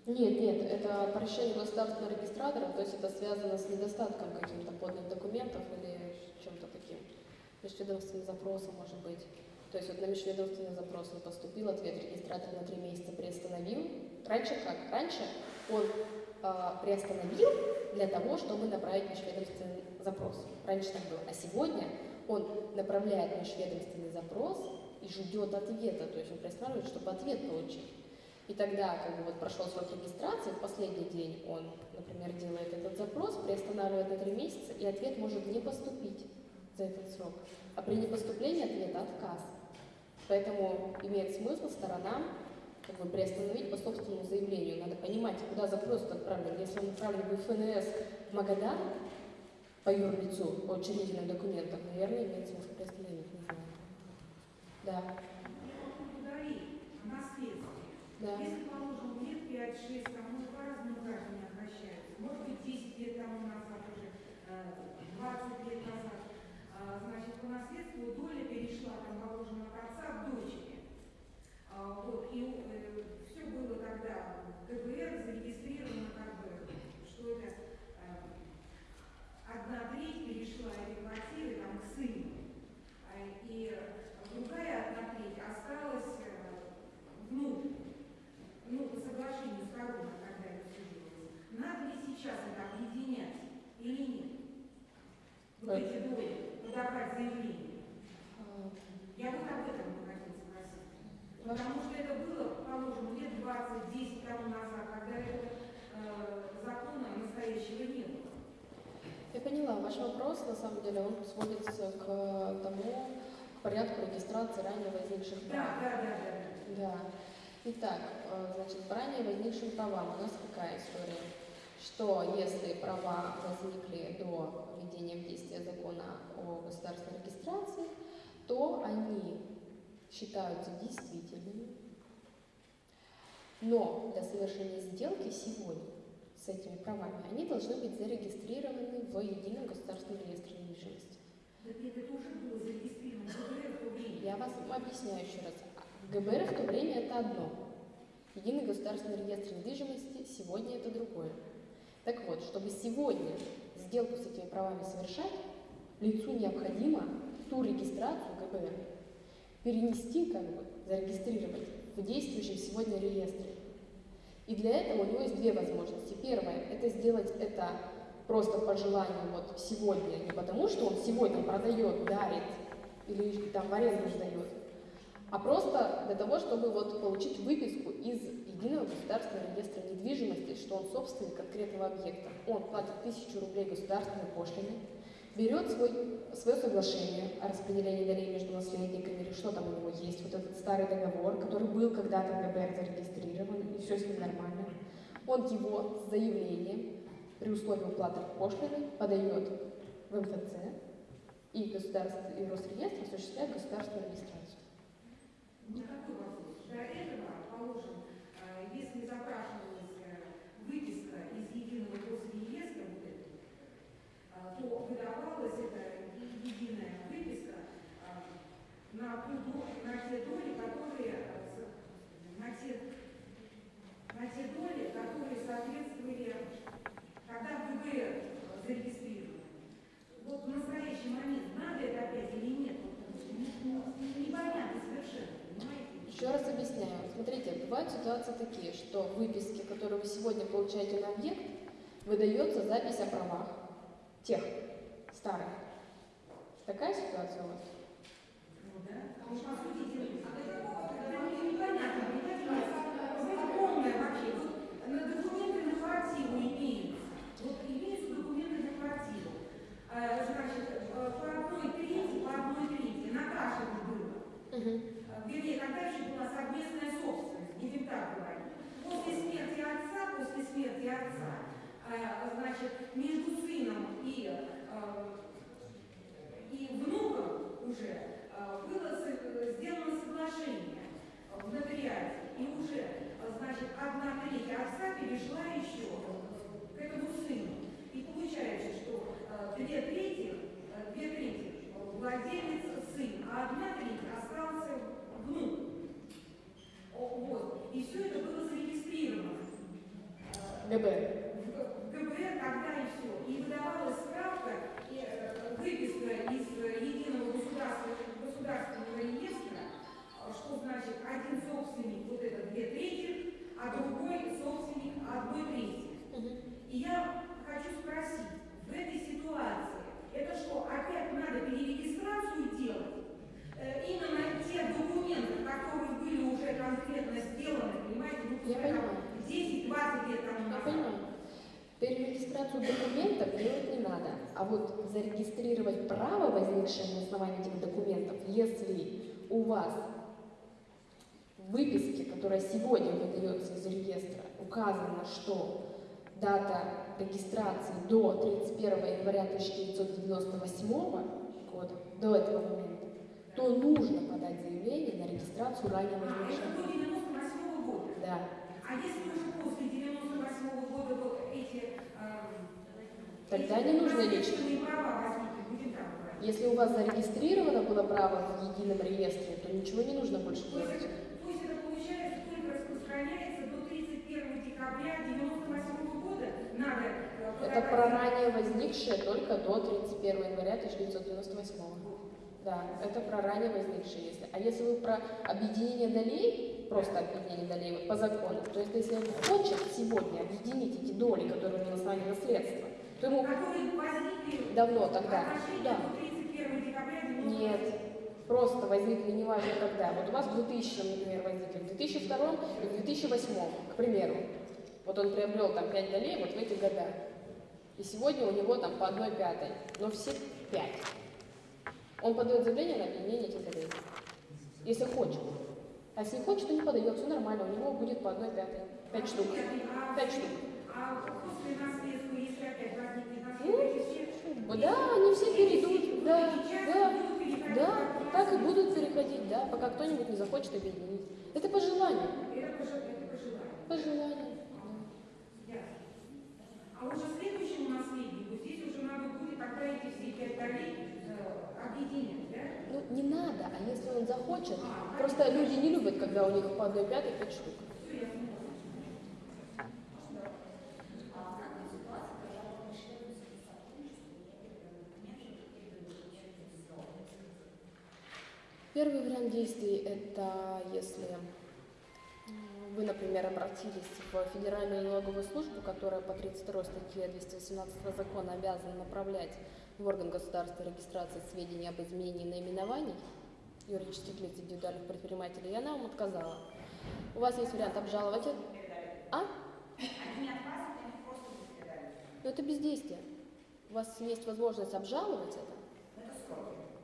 Нет, нет, это по решению государственного регистратора, то есть это связано с недостатком каких-то подных документов или чем-то таким. Межведомственный запрос, может быть. То есть вот на межведомственный запрос не поступил, ответ регистратор на три месяца приостановил. Раньше как? Раньше он а, приостановил для того, чтобы направить межведомственный запрос. Раньше так было. А сегодня он направляет межведомственный запрос и ждет ответа, то есть он приостанавливает, чтобы ответ получить. И тогда, как бы вот прошел срок регистрации, в последний день он, например, делает этот запрос, приостанавливает на три месяца, и ответ может не поступить за этот срок. А при непоступлении ответа отказ. Поэтому имеет смысл сторонам как бы приостановить по собственному заявлению. Надо понимать, куда запрос отправлен. Если он отправлен в ФНС в Магадан по юрлицу, по учредительным документам, наверное, имеет смысл приостановить, не знаю. Да, наследство. да. Если, положим, лет 5-6, там, может, по-разному граждане обращаются. Может быть, 10 лет тому назад уже, э, 20 лет назад. А, Значит, по наследству доля перешла, там, положим, от отца к дочери. А, Вот, и все было тогда в КБР зарегистрировано как бы, что это э, одна треть перешла этой квартиры там, к сыну. А, И другая одна треть осталась э, внуку. Ну, по соглашению сторон, когда это все делалось. Надо ли сейчас это объединять или нет? Вот Э. эти доли, подавать заявление. А, Я вот об этом бы хотела спросить. Ваш- Потому что это было, положим, лет 20-10 тому назад, когда этого э, закона настоящего не было. Я поняла, ваш вопрос, на самом деле, он сводится к тому регистрации ранее возникших прав. Да, да, да, да. Да. Итак, э, значит, по ранее возникшим правам у нас какая история? Что если права возникли до введения в действие закона о государственной регистрации, то они считаются действительными. Но для совершения сделки сегодня с этими правами они должны быть зарегистрированы в едином государственном реестре недвижимости. Так это тоже было зарегистрировано Я вас объясняю еще раз. ГБР в то время это одно. Единый государственный реестр недвижимости сегодня это другое. Так вот, чтобы сегодня сделку с этими правами совершать, лицу необходимо ту регистрацию ГБР перенести, как бы, зарегистрировать в действующем сегодня реестре. И для этого у него есть две возможности. Первое – это сделать это просто по желанию вот сегодня, не потому что он сегодня продает, дарит или там в аренду сдает, а просто для того, чтобы вот получить выписку из единого государственного реестра недвижимости, что он собственник конкретного объекта. Он платит тысячу рублей государственной пошлины, берет свой, свое соглашение о распределении долей между наследниками, или что там у него есть, вот этот старый договор, который был когда-то в ГБР зарегистрирован, и все с ним нормально. Он его с заявлением при условии уплаты пошлины подает в МФЦ, и государство, и Росреестр осуществляет государственную регистрацию. Такой вопрос. До этого, положим, э, если запрашивалась э, выписка из единого госреестра, вот этого, э, то выдавалась эта единая выписка на, на те доли, которые на те, на те доли, которые соответствовали, когда в ГБР э, зарегистрированы. Вот в настоящий момент надо это опять или нет? Ну, ну, Непонятно совершенно, понимаете? Еще раз объясняю. Смотрите, бывают ситуации такие, что в выписке, которые вы сегодня получаете на объект, выдается запись о правах тех старых. Такая ситуация у вас? Ну да. А уж по сути дела, это мне непонятно, понимаете, вот полное вообще. Вот на документы на квартиру имеются. Вот имеются документы на квартиру. Э, Значит, э, по одной трети, по одной трети, на каждом было. Угу. Э, Вернее, когда еще была совместная собственность, будем так говорить. После смерти отца, после смерти отца, э, значит, между сыном и, э, и внуком уже э, было сделано соглашение в нотариате. И уже, значит, одна треть отца перешла еще к этому сыну. И получается, что э, две трети, две трети владелец сын, а одна треть остался внук. Вот. И все это было зарегистрировано. ГБ. Тогда и все. И выдавалась справка, и, э, выписка из э, единого государственного, государственного реестра, э, что значит один собственник вот это две трети, а другой собственник одной трети. И я хочу спросить, в этой ситуации, это что, опять надо перерегистрацию делать? Э, именно те документы, которые были уже конкретно сделаны, понимаете, ну, Я пускай там понимаю. 10-20 лет тому назад. Перерегистрацию документов делать не надо, а вот зарегистрировать право, возникшее на основании этих документов, если у вас в выписке, которая сегодня выдается из реестра, указано, что дата регистрации до 31 января 1998 года, до этого момента, то нужно подать заявление на регистрацию ранее А, возникшего. до 98 года. Да. А если уже после 98 года вот эти, эм, Тогда не нужно говорить. Если у вас зарегистрировано было право в едином реестре, то ничего не нужно больше То делать. это, то есть это получается только распространяется до 31 декабря 98 года. Надо э, Это про ранее возникшее только до 31 января 1998. Да, это про ранее возникшее, если. А если вы про объединение долей, просто объединение долей вот по закону, то есть если он хочет сегодня объединить эти доли, которые у него на основании наследства, то ему давно тогда, да, до 31 декабря 98 Нет, просто возникли неважно когда. Вот у вас в 2000, например, возникли, в 2002 и в 2008, к примеру. Вот он приобрел там 5 долей вот в эти года. И сегодня у него там по одной пятой, но все 5. Он подает заявление на объединение этих долей. Если хочет. А если не хочет, то не подает, все нормально, у него будет по одной пятой. 5 штук. А, 5 штук. А если опять возникнет Ну, Да, они все перейдут, да, да. Да, так и будут переходить, да, пока кто-нибудь не захочет объединить. Это по желанию. Пожелание. По желанию. А уже следующему наследнику здесь уже надо будет тогда эти все пять долей э, надо, а если он захочет, просто люди не любят, когда у них по одной пятой пять штук. Первый вариант действий – это если вы, например, обратились в Федеральную налоговую службу, которая по 32 статье 218 закона обязана направлять в орган государственной регистрации сведения об изменении наименований юридических лиц индивидуальных предпринимателей, и она вам отказала. У вас есть вариант обжаловать это. А? Они не отказывают, они просто не передали. Но это бездействие. У вас есть возможность обжаловать это.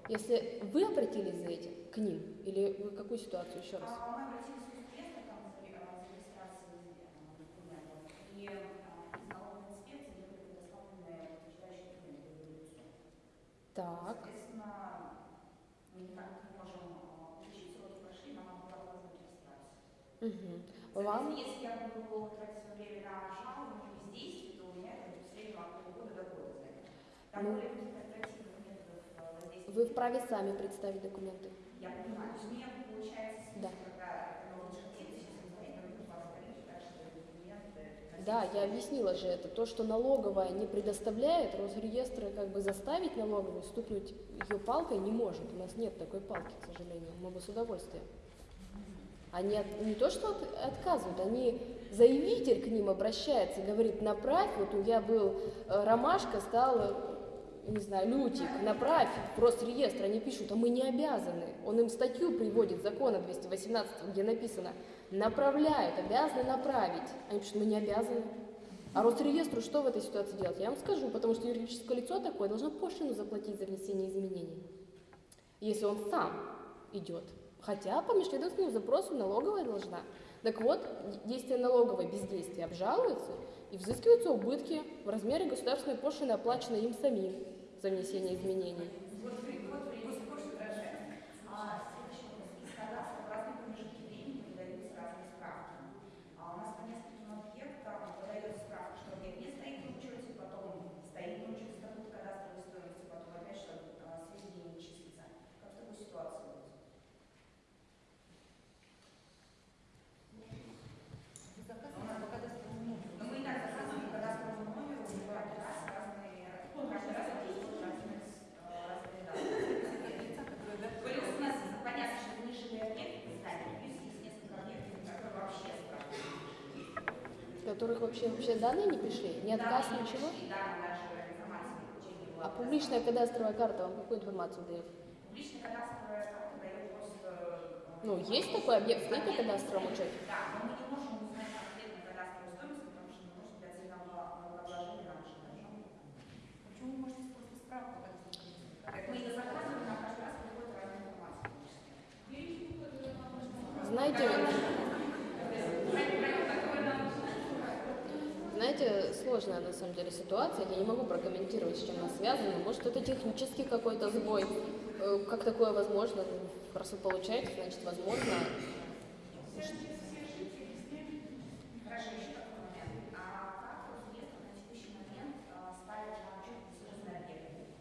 Если вы обратились за этим к ним, или вы какую ситуацию еще раз? А мы обратились в инспектор там за ре- а, за регистрацией э, документов, и а, из налоговой инспекции не были предоставлены подтверждающие документы в лицу. Так. Соответственно, мы никак не можем а, получить сроки прошли, нам надо было регистрацию. Мгм. Вам? Если я буду тратить свое время на жалобы, на бездействие, то у меня это в среднем от полугода до года займет. Там Ну. более интерпретативных методов э, воздействия. Вы вправе сами представить документы. Я понимаю, то есть у меня получается, Да. когда ну, лучше активность, если смотреть, но это вас количество, так что документы. Да, я объяснила же это. То, что налоговая не предоставляет, Росреестр как бы заставить налоговую стукнуть ее палкой не может. У нас нет такой палки, к сожалению. Мы бы с удовольствием. Они от- не то, что от- отказывают, они заявитель к ним обращается, говорит, направь, вот я был э, ромашка, стал, э, не знаю, лютик, направь в Росреестр. Они пишут, а мы не обязаны. Он им статью приводит, закона 218, где написано, направляют, обязаны направить. Они пишут, мы не обязаны. А Росреестру что в этой ситуации делать? Я вам скажу, потому что юридическое лицо такое должно пошлину заплатить за внесение изменений, если он сам идет. Хотя по межведомственному запросу налоговая должна. Так вот, действие налоговой бездействия обжалуется и взыскиваются убытки в размере государственной пошлины, оплаченной им самим за внесение изменений. Вот, при- вот, при- вот такое что выражение. А следующий вопрос. Из кадастра в разные промежутки времени выдаются разные справки. А у нас по нескольким объектам выдается справка, что объект не стоит на учете, потом стоит на учете статут кадастровой стоимости, потом опять что а, сведения не числится. Как в такой ситуации быть? Но мы и так заказываем по кадастровому номеру каждый раз разные, каждый раз действуют разные, э, разные даты. Плюс у нас понятно, что нишевые объекты представили, плюс есть несколько объектов, которые вообще справки. В которых вообще, вообще данные не пришли, ни отказ, ничего. Да, информация не получили. А публичная кадастровая карта вам какую информацию дает? Публичная кадастровая карта дает просто... э, Ну, есть такой объект, на кадастровом учете? Да, но мы не можем узнать конкретно кадастровую стоимость, потому что не может быть отдельного налогообложения на нашем должном. Почему вы можете просто справку так Так мы ее заказываем, нам каждый раз приходит разная информация. Знаете, знаете, сложная на самом деле ситуация. Я не могу прокомментировать, с чем она связана. Может, это технический какой-то сбой. Э, Как такое возможно? Раз вы получаете, значит, возможно. Хорошо, еще такой момент. А как Росреестр на текущий момент а, ставит на учет государственные объекты?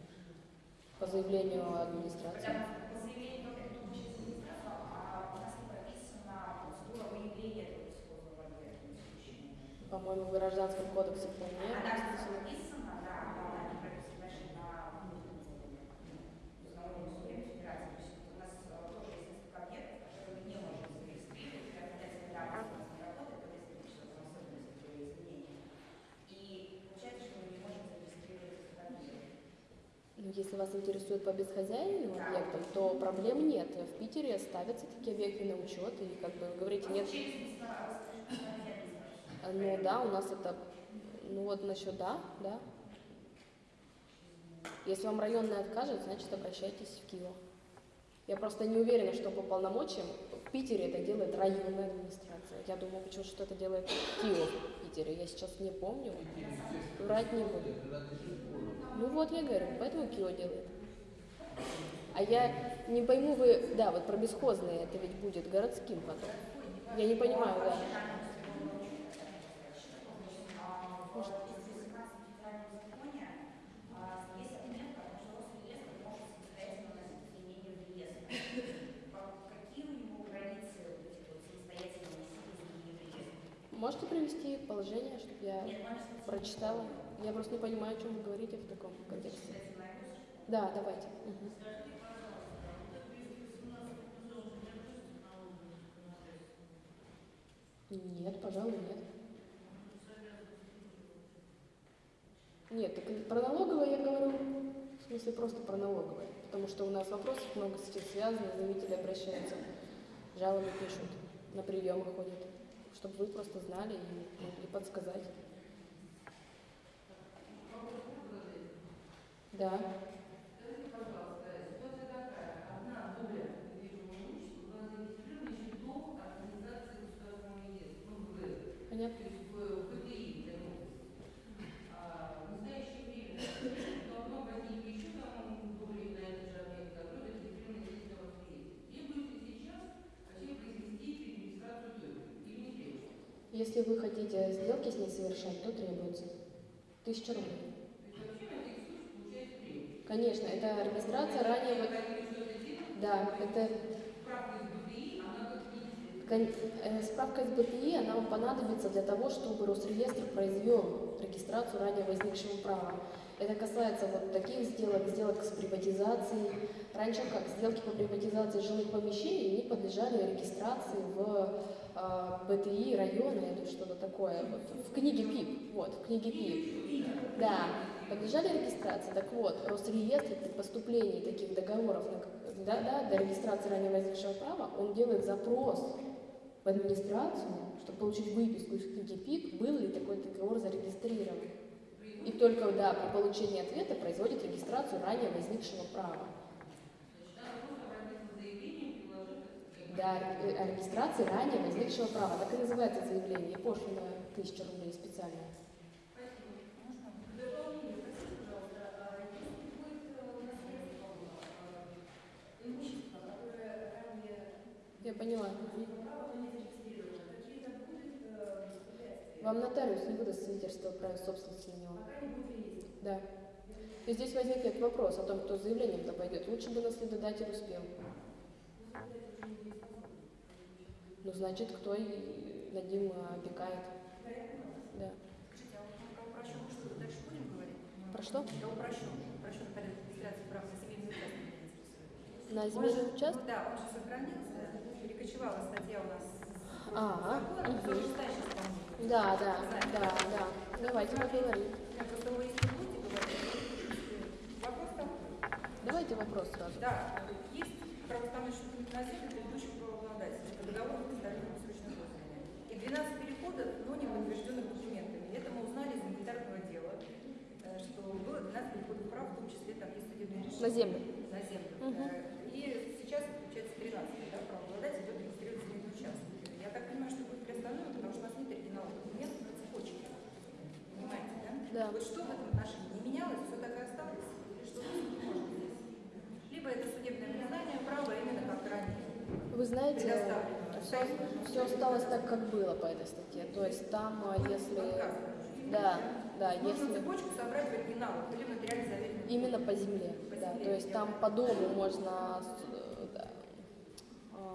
По заявлению администрации. Потому что по заявлению только это учится министерства, а у нас не прописана процедура выявления этого бесхозного объекта на текущий момент. По-моему, в Гражданском кодексе вполне Она расписано. прописана, да, но она не прописана дальше на на уровне судебной федерации. То есть у нас э, тоже есть несколько объектов, которые мы не можем зарегистрировать, для определенной давности у нас не работает, по несколько часов особенности при изменении. И получается, что мы не можем зарегистрировать этот объект. Ну, если вас интересует по безхозяйным объектам, то проблем нет. В Питере ставятся такие объекты на учет, и как бы вы говорите, нет. Ну да, у нас это, ну вот насчет да, да. Если вам районный откажет, значит обращайтесь в КИО. Я просто не уверена, что по полномочиям в Питере это делает районная администрация. Я думаю, почему что это делает КИО в Питере. Я сейчас не помню. Врать не буду ну вот, я говорю, ну поэтому Кио делает. А я не пойму, вы, да, вот про бесхозные, это ведь будет городским потом. Я не понимаю, да. Может, Можете привести положение, чтобы я прочитала? Я просто не понимаю, о чем вы говорите в таком контексте. Да, давайте. Мгм. Нет, пожалуй, нет. Нет, так про налоговое я говорю, в смысле просто про налоговое, потому что у нас вопросов много с этим связано, заявители обращаются, жалобы пишут, на приемы ходят, чтобы вы просто знали и могли подсказать. Да. Скажите, пожалуйста, ситуация такая. Одна доля недвижимого имущества была зарегистрирована еще до организации государственного реестра, ну, в ГРЭС. Понятно? То есть в ПТИ для. А в настоящее время должно возникнуть еще там доли на этот же объект, который зарегистрирован здесь на вас реестре. Требуется сейчас вообще произвести перерегистрацию доли или не требуется? Если вы хотите сделки с ней совершать, то требуется. Тысяча рублей. То есть вообще на этих случаях получается требуется. Конечно, это регистрация ранее... Да, это э, справка из БТИ, она вам понадобится для того, чтобы Росреестр произвел регистрацию ранее возникшего права. Это касается вот таких сделок, сделок с приватизацией. Раньше как сделки по приватизации жилых помещений не подлежали регистрации в э, БТИ района или что-то такое. Вот, в книге ПИП. Вот, в книге ПИП. Да, подлежали регистрации. Так вот, Росреестр при поступлении таких договоров да, да, для регистрации ранее возникшего права, он делает запрос в администрацию, чтобы получить выписку из книги ПИП, был ли такой договор зарегистрирован. И только да, при получении ответа производит регистрацию ранее возникшего права. Да, ре- о регистрации ранее возникшего права. Так и называется заявление. Пошлина тысяча рублей специально. Можно? В дополнение, простите, пожалуйста, а если будет э, наследство, э, имущество, которое ранее Я поняла. право, но не зарегистрировано, какие-то будет э, препятствия? Вам нотариус не выдаст свидетельство о праве собственности на него. Да. И здесь возникнет вопрос о том, кто с заявлением-то пойдет. Лучше бы наследодатель успел. Ну, значит, кто и над ним э, опекает. Да. А про что? Упрощенку, упрощенный порядок регистрации прав на земельный участок. На земельный участок? Да, он же сохранился, перекочевала статья у нас. А, тоже ставишь исполнение. Да, да, да, да. Давайте поговорим. Вопрос. Давайте вопрос сразу. Да, есть правоустанавливающий документ на землю предыдущих правообладателей по договору предоставления срочной пользования. И 12 переходов, но не подтвержденных документами. Это мы узнали из гуманитарного дела, э, что было 12 переходов прав, в том числе там есть судебные решения. На землю. На землю. Мгм. Э, И сейчас, получается, 13 да, правообладатель идет регистрировать земельный участок. Я так понимаю, что будет приостановлено, потому что у нас нет оригиналов документов на цепочке. Понимаете, да? Да. Вот что в этом отношении? Не менялось, все так и осталось? Или что может здесь? Либо это судебное признание права именно как ранее. Вы знаете, все, все осталось так, как было по этой статье. То есть там, а, если... Отказывают. Да, да, Нужно если... цепочку собрать в оригиналах или в материале заверенном. Именно по земле, По да. земле, То есть там по дому можно э, да,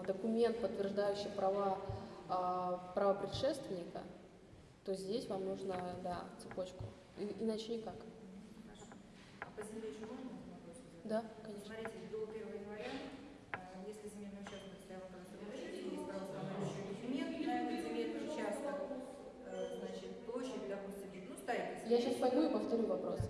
документ, подтверждающий права а, права предшественника, то здесь вам нужно, да, цепочку. И- иначе никак. Хорошо. А по земле еще можно вопрос? Да, конечно. Смотрите, до 1 января, э, если земельный участок стоял на кадастровом есть правоустанавливающий документ на этот земельный участок, э, значит, площадь, допустим, ну, стоит. Я сейчас пойму и повторю вопрос.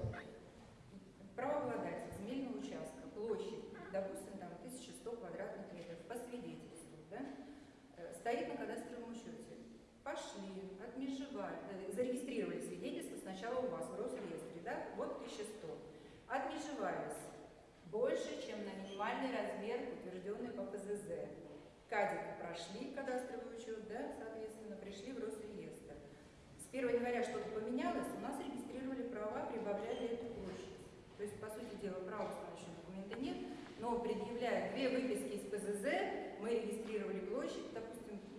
Правообладатель земельного участка, площадь, допустим, там 1100 квадратных метров, по свидетельству, да, э, стоит на кадастровом учете. Пошли, отмежевали, зарегистрировали свидетельство сначала у вас в Росреестре, да, вот 1100. Отмежевались больше, чем на минимальный размер, утвержденный по ПЗЗ. Кадик прошли кадастровый учет, да, соответственно, пришли в Росреестр. С 1 января что-то поменялось, у нас регистрировали права, прибавляли эту площадь. То есть, по сути дела, права установочного документа нет, но предъявляя две выписки из ПЗЗ, мы регистрировали площадь, допустим,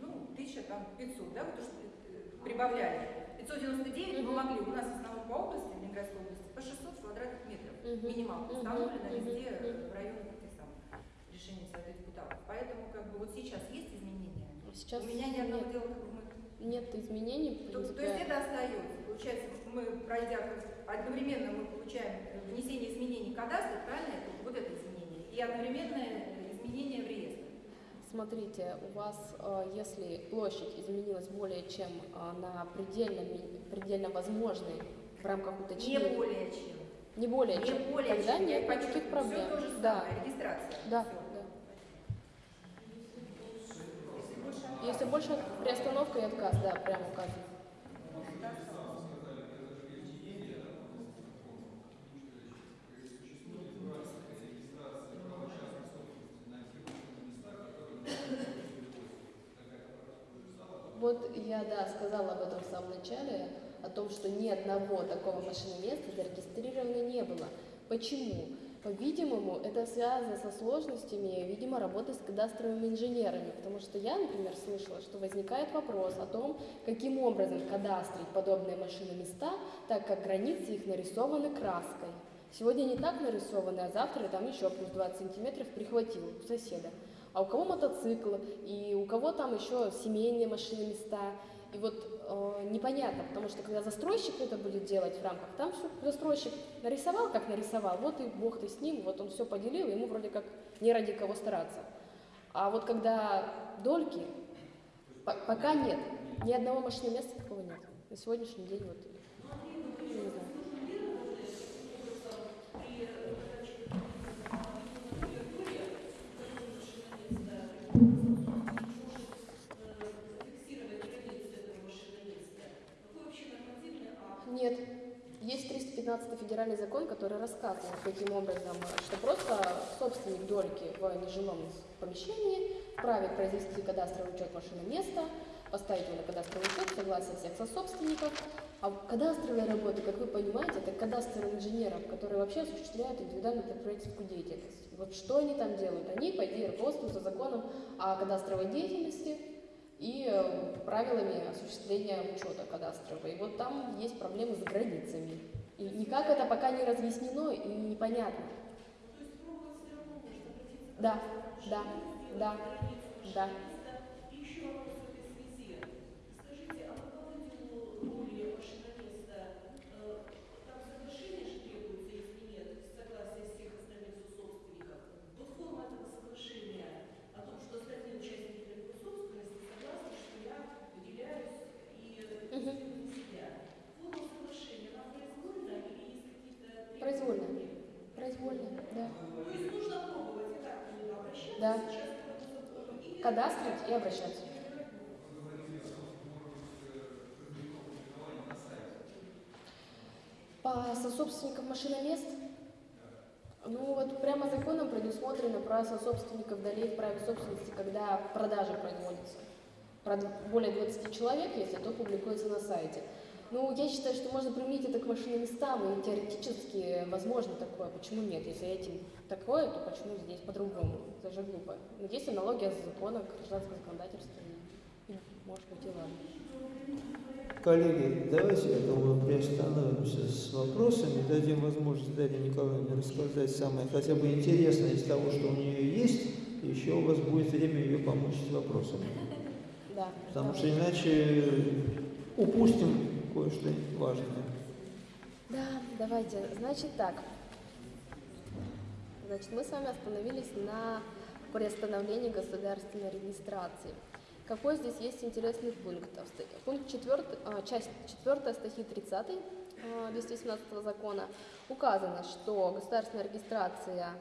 ну, 1500, да, вот то, что э, прибавляли. 599 мы могли, у нас в основном по области, в Ленинградской области, по 600 квадратных метров. Минималка установлена везде э, в районах этих самых решений Совета депутатов. Поэтому как бы вот сейчас есть изменения. Сейчас У меня ни одного нет. дела как бы мы нет изменений. То, то есть это остается. Получается, мы, пройдя, одновременно мы получаем э, внесение изменений в кадастр, правильно? Вот это изменение. И одновременное изменение в реестр. Смотрите, у вас, э, если площадь изменилась более чем э, на предельно, предельно возможной в рамках Не уточнения, более чем. не более Не чем, более тогда чем. Нет никаких проблем. Все то же да, самое, регистрация. да, да. Если больше приостановка и отказ, да, прямо указано. Вот я, да, сказала об этом в самом начале, о том, что ни одного такого машиноместа зарегистрировано не было. Почему? По-видимому, это связано со сложностями, видимо, работы с кадастровыми инженерами, потому что я, например, слышала, что возникает вопрос о том, каким образом кадастрить подобные машиноместа, так как границы их нарисованы краской. Сегодня не так нарисованы, а завтра там еще плюс 20 сантиметров прихватил у соседа. А у кого мотоцикл, и у кого там еще семейные машины места. И вот э, непонятно, потому что когда застройщик это будет делать в рамках, там все застройщик нарисовал, как нарисовал, вот и бог ты с ним, вот он все поделил, ему вроде как не ради кого стараться. А вот когда дольки, по- пока нет, ни одного машины места такого нет. На сегодняшний день вот 15 федеральный закон, который рассказывает таким образом, что просто собственник дольки в нежилом помещении вправе произвести кадастровый учет машины места, поставить его на кадастровый учет, согласие всех сособственников. А кадастровые работы, как вы понимаете, это кадастр инженеров, которые вообще осуществляют индивидуальную предпринимательскую деятельность. Вот что они там делают? Они, по идее, руководствуются законом о кадастровой деятельности, и э, правилами осуществления учета кадастрового. И вот там есть проблемы с границами. И никак это пока не разъяснено и непонятно. Да, да, да, да. Еще вопрос в этой связи. Скажите, а по поводу роли машиноместа, э, там соглашение же требуется, если нет, согласие всех остальных сособственников. Вот форма этого соглашения о том, что остальные участники этой собственности согласны, что я выделяюсь и Мгм. на себя. Форма соглашения, она произвольна или есть какие-то Произвольно. требования? Произвольно, да. То есть нужно пробовать, я так понимаю, обращаться Да. сейчас к этому закону или Кадастрить и обращаться. По сособственникам машиномест, ну вот прямо законом предусмотрено право сособственников долей в праве собственности, когда продажа производится. Более 20 человек, если то публикуется на сайте. Ну, я считаю, что можно применить это к машиноместам, и теоретически возможно такое. Почему нет? Если этим такое, то почему здесь по-другому? Это же глупо. Но есть аналогия с законом, гражданского законодательства, может быть, и ладно. Коллеги, давайте, я думаю, приостановимся с вопросами, дадим возможность Дарье Николаевне рассказать самое хотя бы интересное из того, что у нее есть, еще у вас будет время ее помочь с вопросами. Да. Потому что иначе упустим кое-что важное. Да, давайте. Значит так. Значит, мы с вами остановились на приостановлении государственной регистрации. Какой здесь есть интересный пункт? Ста- Пункт 4, часть 4 статьи 30 а, 218 закона указано, что государственная регистрация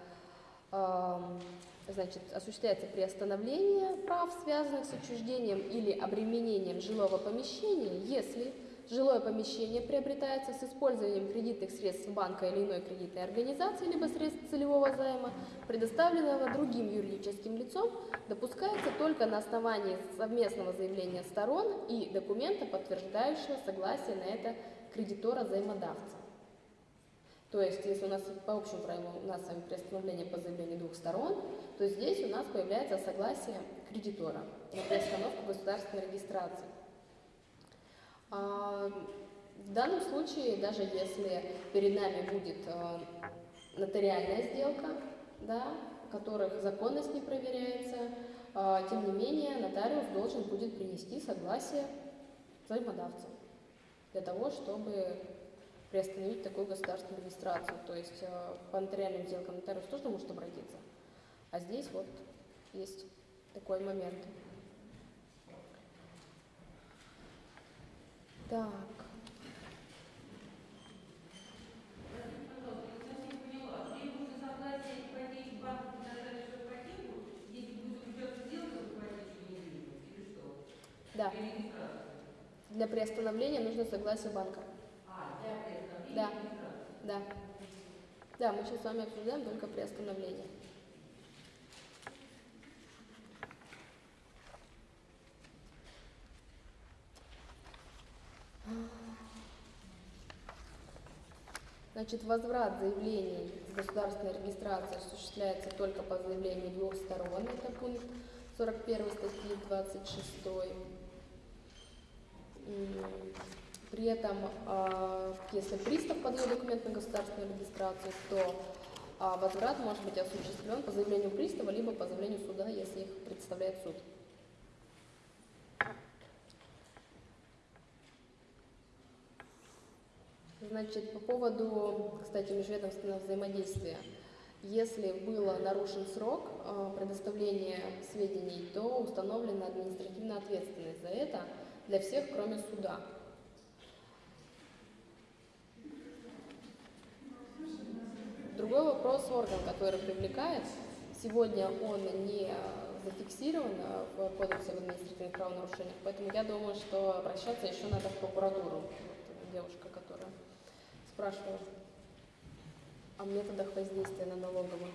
значит, осуществляется приостановление прав, связанных с отчуждением или обременением жилого помещения, если жилое помещение приобретается с использованием кредитных средств банка или иной кредитной организации, либо средств целевого займа, предоставленного другим юридическим лицом, допускается только на основании совместного заявления сторон и документа, подтверждающего согласие на это кредитора-займодавца. То есть, если у нас по общему правилу у нас с вами приостановление по заявлению двух сторон, то здесь у нас появляется согласие кредитора на приостановку государственной регистрации. В данном случае, даже если перед нами будет э, нотариальная сделка, да, которых законность не проверяется, а, тем не менее нотариус должен будет принести согласие взаимодавцем для того, чтобы приостановить такую государственную регистрацию. То есть э, по нотариальным сделкам нотариус тоже может обратиться. А здесь вот есть такой момент. Так. Да. Для приостановления нужно согласие банка. Да. Да. Да, мы сейчас с вами обсуждаем только приостановление. Значит, возврат заявлений с государственной регистрации осуществляется только по заявлению двух сторон. Это пункт 41 статьи 26. М, При этом, а, если пристав подает документ на государственную регистрацию, то а, возврат может быть осуществлен по заявлению пристава, либо по заявлению суда, если их представляет суд. Значит, по поводу, кстати, межведомственного взаимодействия. Если было нарушен срок э, предоставления сведений, то установлена административная ответственность за это для всех, кроме суда. Другой вопрос орган, который привлекает. Сегодня он не зафиксирован э, в Кодексе об административных правонарушениях, поэтому я думаю, что обращаться еще надо в прокуратуру. Вот девушка, которая спрашивала о методах воздействия на налоговую.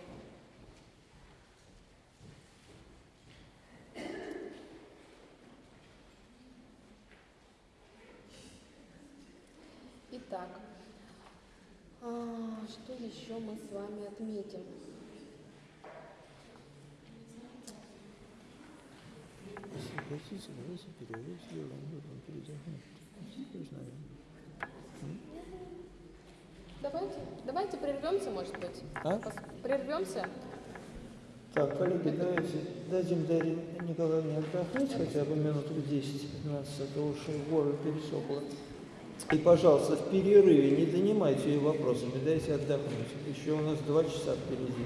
Итак, а, что еще мы с вами отметим? Хотите, давайте. Давайте, прервемся, может быть. А? Прервемся. Так, коллеги, давайте дадим Дарье Николаевне отдохнуть хотя бы минут 10-15, а то уж горло пересохло. И, пожалуйста, в перерыве не донимайте ее вопросами, дайте отдохнуть. Еще у нас два часа впереди.